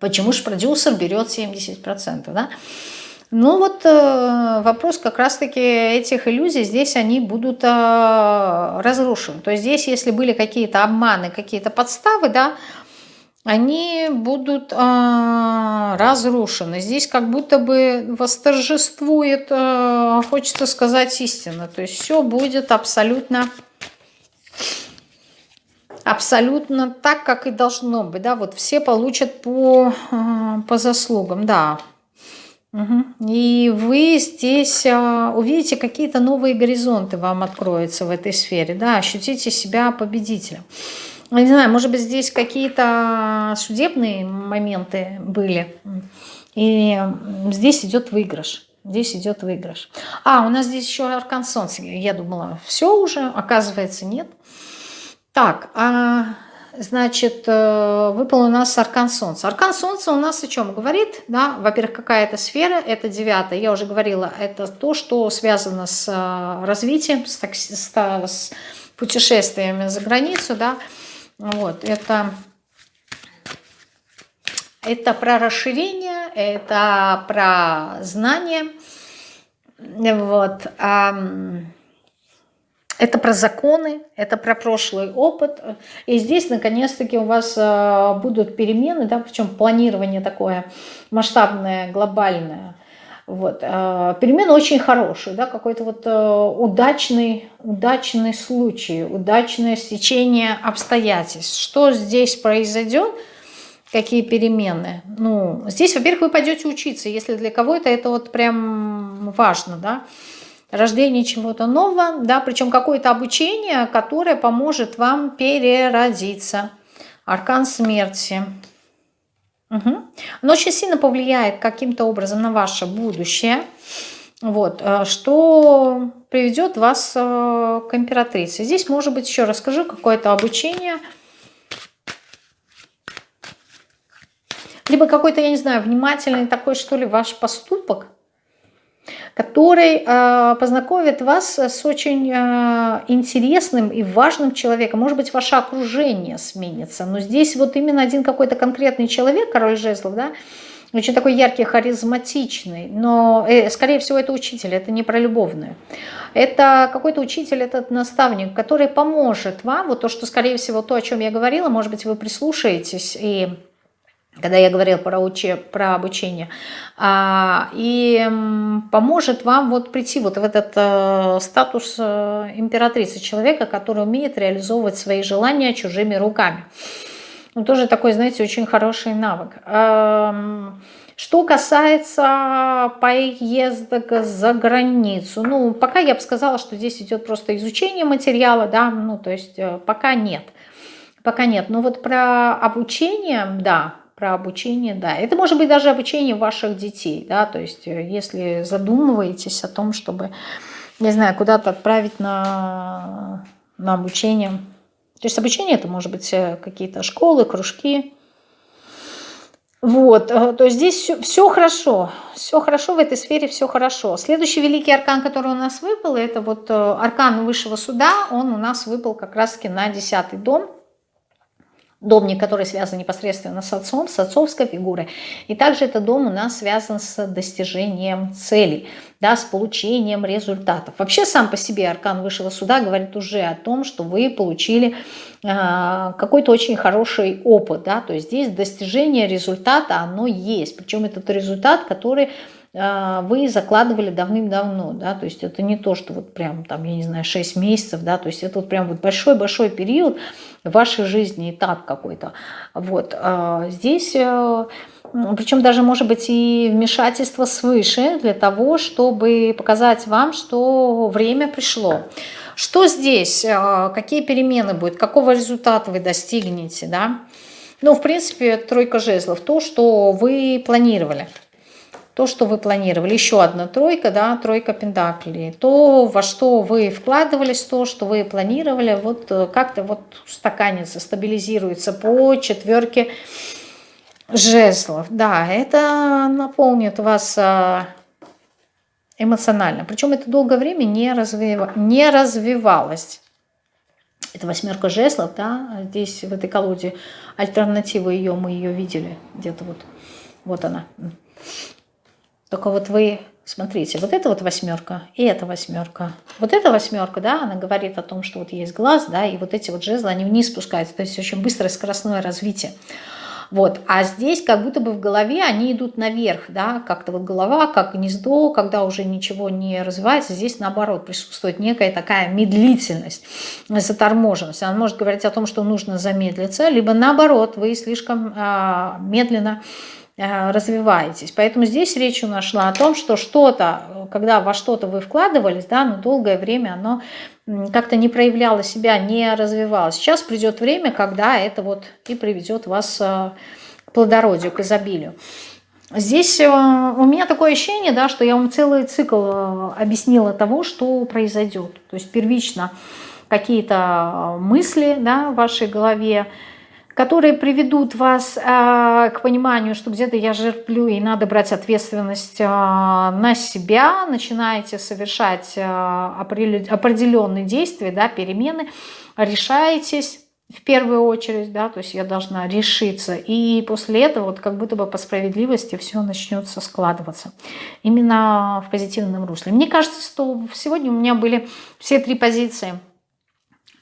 Почему же продюсер берет 70%? Да? Ну вот э, вопрос как раз-таки этих иллюзий, здесь они будут э, разрушены. То есть здесь, если были какие-то обманы, какие-то подставы, да, они будут э, разрушены. Здесь как будто бы восторжествует, хочется сказать, истина. То есть все будет абсолютно, абсолютно так, как и должно быть. Да? Вот все получат по, по заслугам, да. И вы здесь а, увидите какие-то новые горизонты вам откроются в этой сфере, да, ощутите себя победителем. Не знаю, может быть, здесь какие-то судебные моменты были, и здесь идет выигрыш. Здесь идет выигрыш. А, у нас здесь еще аркан солнца. Я думала, все уже, оказывается, нет. Так, а Значит, э, выпал у нас аркан Солнца. Аркан Солнца у нас о чем говорит? Да? Во-первых, какая это сфера? Это девятая. Я уже говорила, это то, что связано с э, развитием, с, с, с путешествиями за границу. Да? Вот, это, это про расширение, это про знания, вот, это про законы, это про прошлый опыт. И здесь, наконец-таки, у вас э, будут перемены, да, причем планирование такое масштабное, глобальное. Вот. Э, перемены очень хорошие, да, какой-то вот э, удачный, удачный случай, удачное стечение обстоятельств. Что здесь произойдет, какие перемены? Ну, здесь, во-первых, вы пойдете учиться, если для кого-то это вот прям важно, да, рождение чего-то нового, да, причем какое-то обучение, которое поможет вам переродиться. Аркан смерти. Угу. Оно очень сильно повлияет каким-то образом на ваше будущее, вот, э, что приведет вас э, к императрице. Здесь, может быть, еще расскажу, какое-то обучение, либо какой-то, я не знаю, внимательный такой, что ли, ваш поступок, который э, познакомит вас с очень э, интересным и важным человеком. Может быть, ваше окружение сменится, но здесь вот именно один какой-то конкретный человек, король жезлов, да, очень такой яркий, харизматичный, но, э, скорее всего, это учитель, это не про любовную. Это какой-то учитель, этот наставник, который поможет вам, вот то, что, скорее всего, то, о чем я говорила, может быть, вы прислушаетесь и когда я говорила про, уче, про обучение, а, и поможет вам вот прийти вот в этот э, статус э, императрицы, человека, который умеет реализовывать свои желания чужими руками. Ну, тоже такой, знаете, очень хороший навык. Эм, что касается поездок за границу, ну, пока я бы сказала, что здесь идет просто изучение материала, да, ну, то есть э, пока нет. Пока нет. Но вот про обучение, да, про обучение, да. Это может быть даже обучение ваших детей, да, то есть э, если задумываетесь о том, чтобы, не знаю, куда-то отправить на, на обучение. То есть обучение это может быть э, какие-то школы, кружки. Вот, э, то есть здесь все, все хорошо, все хорошо в этой сфере, все хорошо. Следующий великий аркан, который у нас выпал, это вот аркан высшего суда, он у нас выпал как раз-таки на десятый дом домник, который связан непосредственно с отцом, с отцовской фигурой. И также этот дом у нас связан с достижением целей, да, с получением результатов. Вообще сам по себе аркан высшего суда говорит уже о том, что вы получили э, какой-то очень хороший опыт. Да, то есть здесь достижение результата, оно есть. Причем этот результат, который вы закладывали давным-давно, да, то есть это не то, что вот прям там, я не знаю, 6 месяцев, да, то есть это вот прям вот большой-большой период в вашей жизни, этап какой-то. Вот, а, здесь, э, причем даже может быть и вмешательство свыше для того, чтобы показать вам, что время пришло. Что здесь, э, какие перемены будут, какого результата вы достигнете, да? Ну, в принципе, тройка жезлов, то, что вы планировали то, что вы планировали. Еще одна тройка, да, тройка пентаклей. То, во что вы вкладывались, то, что вы планировали, вот э, как-то вот стаканится, стабилизируется по четверке жезлов. Да, это наполнит вас а, эмоционально. Причем это долгое время не, развив... не развивалось. Это восьмерка жезлов, да, здесь в этой колоде альтернатива ее, мы ее видели где-то вот, вот она. Только вот вы, смотрите, вот это вот восьмерка и эта восьмерка. Вот эта восьмерка, да, она говорит о том, что вот есть глаз, да, и вот эти вот жезлы, они вниз спускаются. То есть очень быстрое скоростное развитие. Вот. А здесь как будто бы в голове они идут наверх, да, как-то вот голова, как гнездо, когда уже ничего не развивается, здесь наоборот присутствует некая такая медлительность, заторможенность. Она может говорить о том, что нужно замедлиться, либо наоборот, вы слишком а, медленно Э, развиваетесь. Поэтому здесь речь у нас шла о том, что что-то, когда во что-то вы вкладывались, да, но долгое время оно как-то не проявляло себя, не развивалось. Сейчас придет время, когда это вот и приведет вас э, к плодородию, к изобилию. Здесь э, у меня такое ощущение, да, что я вам целый цикл объяснила того, что произойдет. То есть первично какие-то мысли да, в вашей голове, которые приведут вас э, к пониманию, что где-то я жерплю и надо брать ответственность э, на себя, начинаете совершать э, определенные действия, да, перемены, решаетесь, в первую очередь, да, то есть я должна решиться, и после этого вот как будто бы по справедливости все начнется складываться именно в позитивном русле. Мне кажется, что сегодня у меня были все три позиции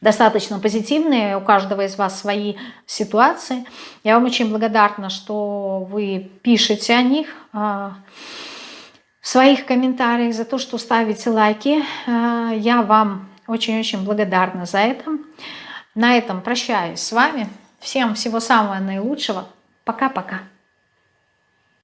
достаточно позитивные, у каждого из вас свои ситуации. Я вам очень благодарна, что вы пишете о них а, в своих комментариях, за то, что ставите лайки. А, я вам очень-очень благодарна за это. На этом прощаюсь с вами. Всем всего самого наилучшего. Пока-пока.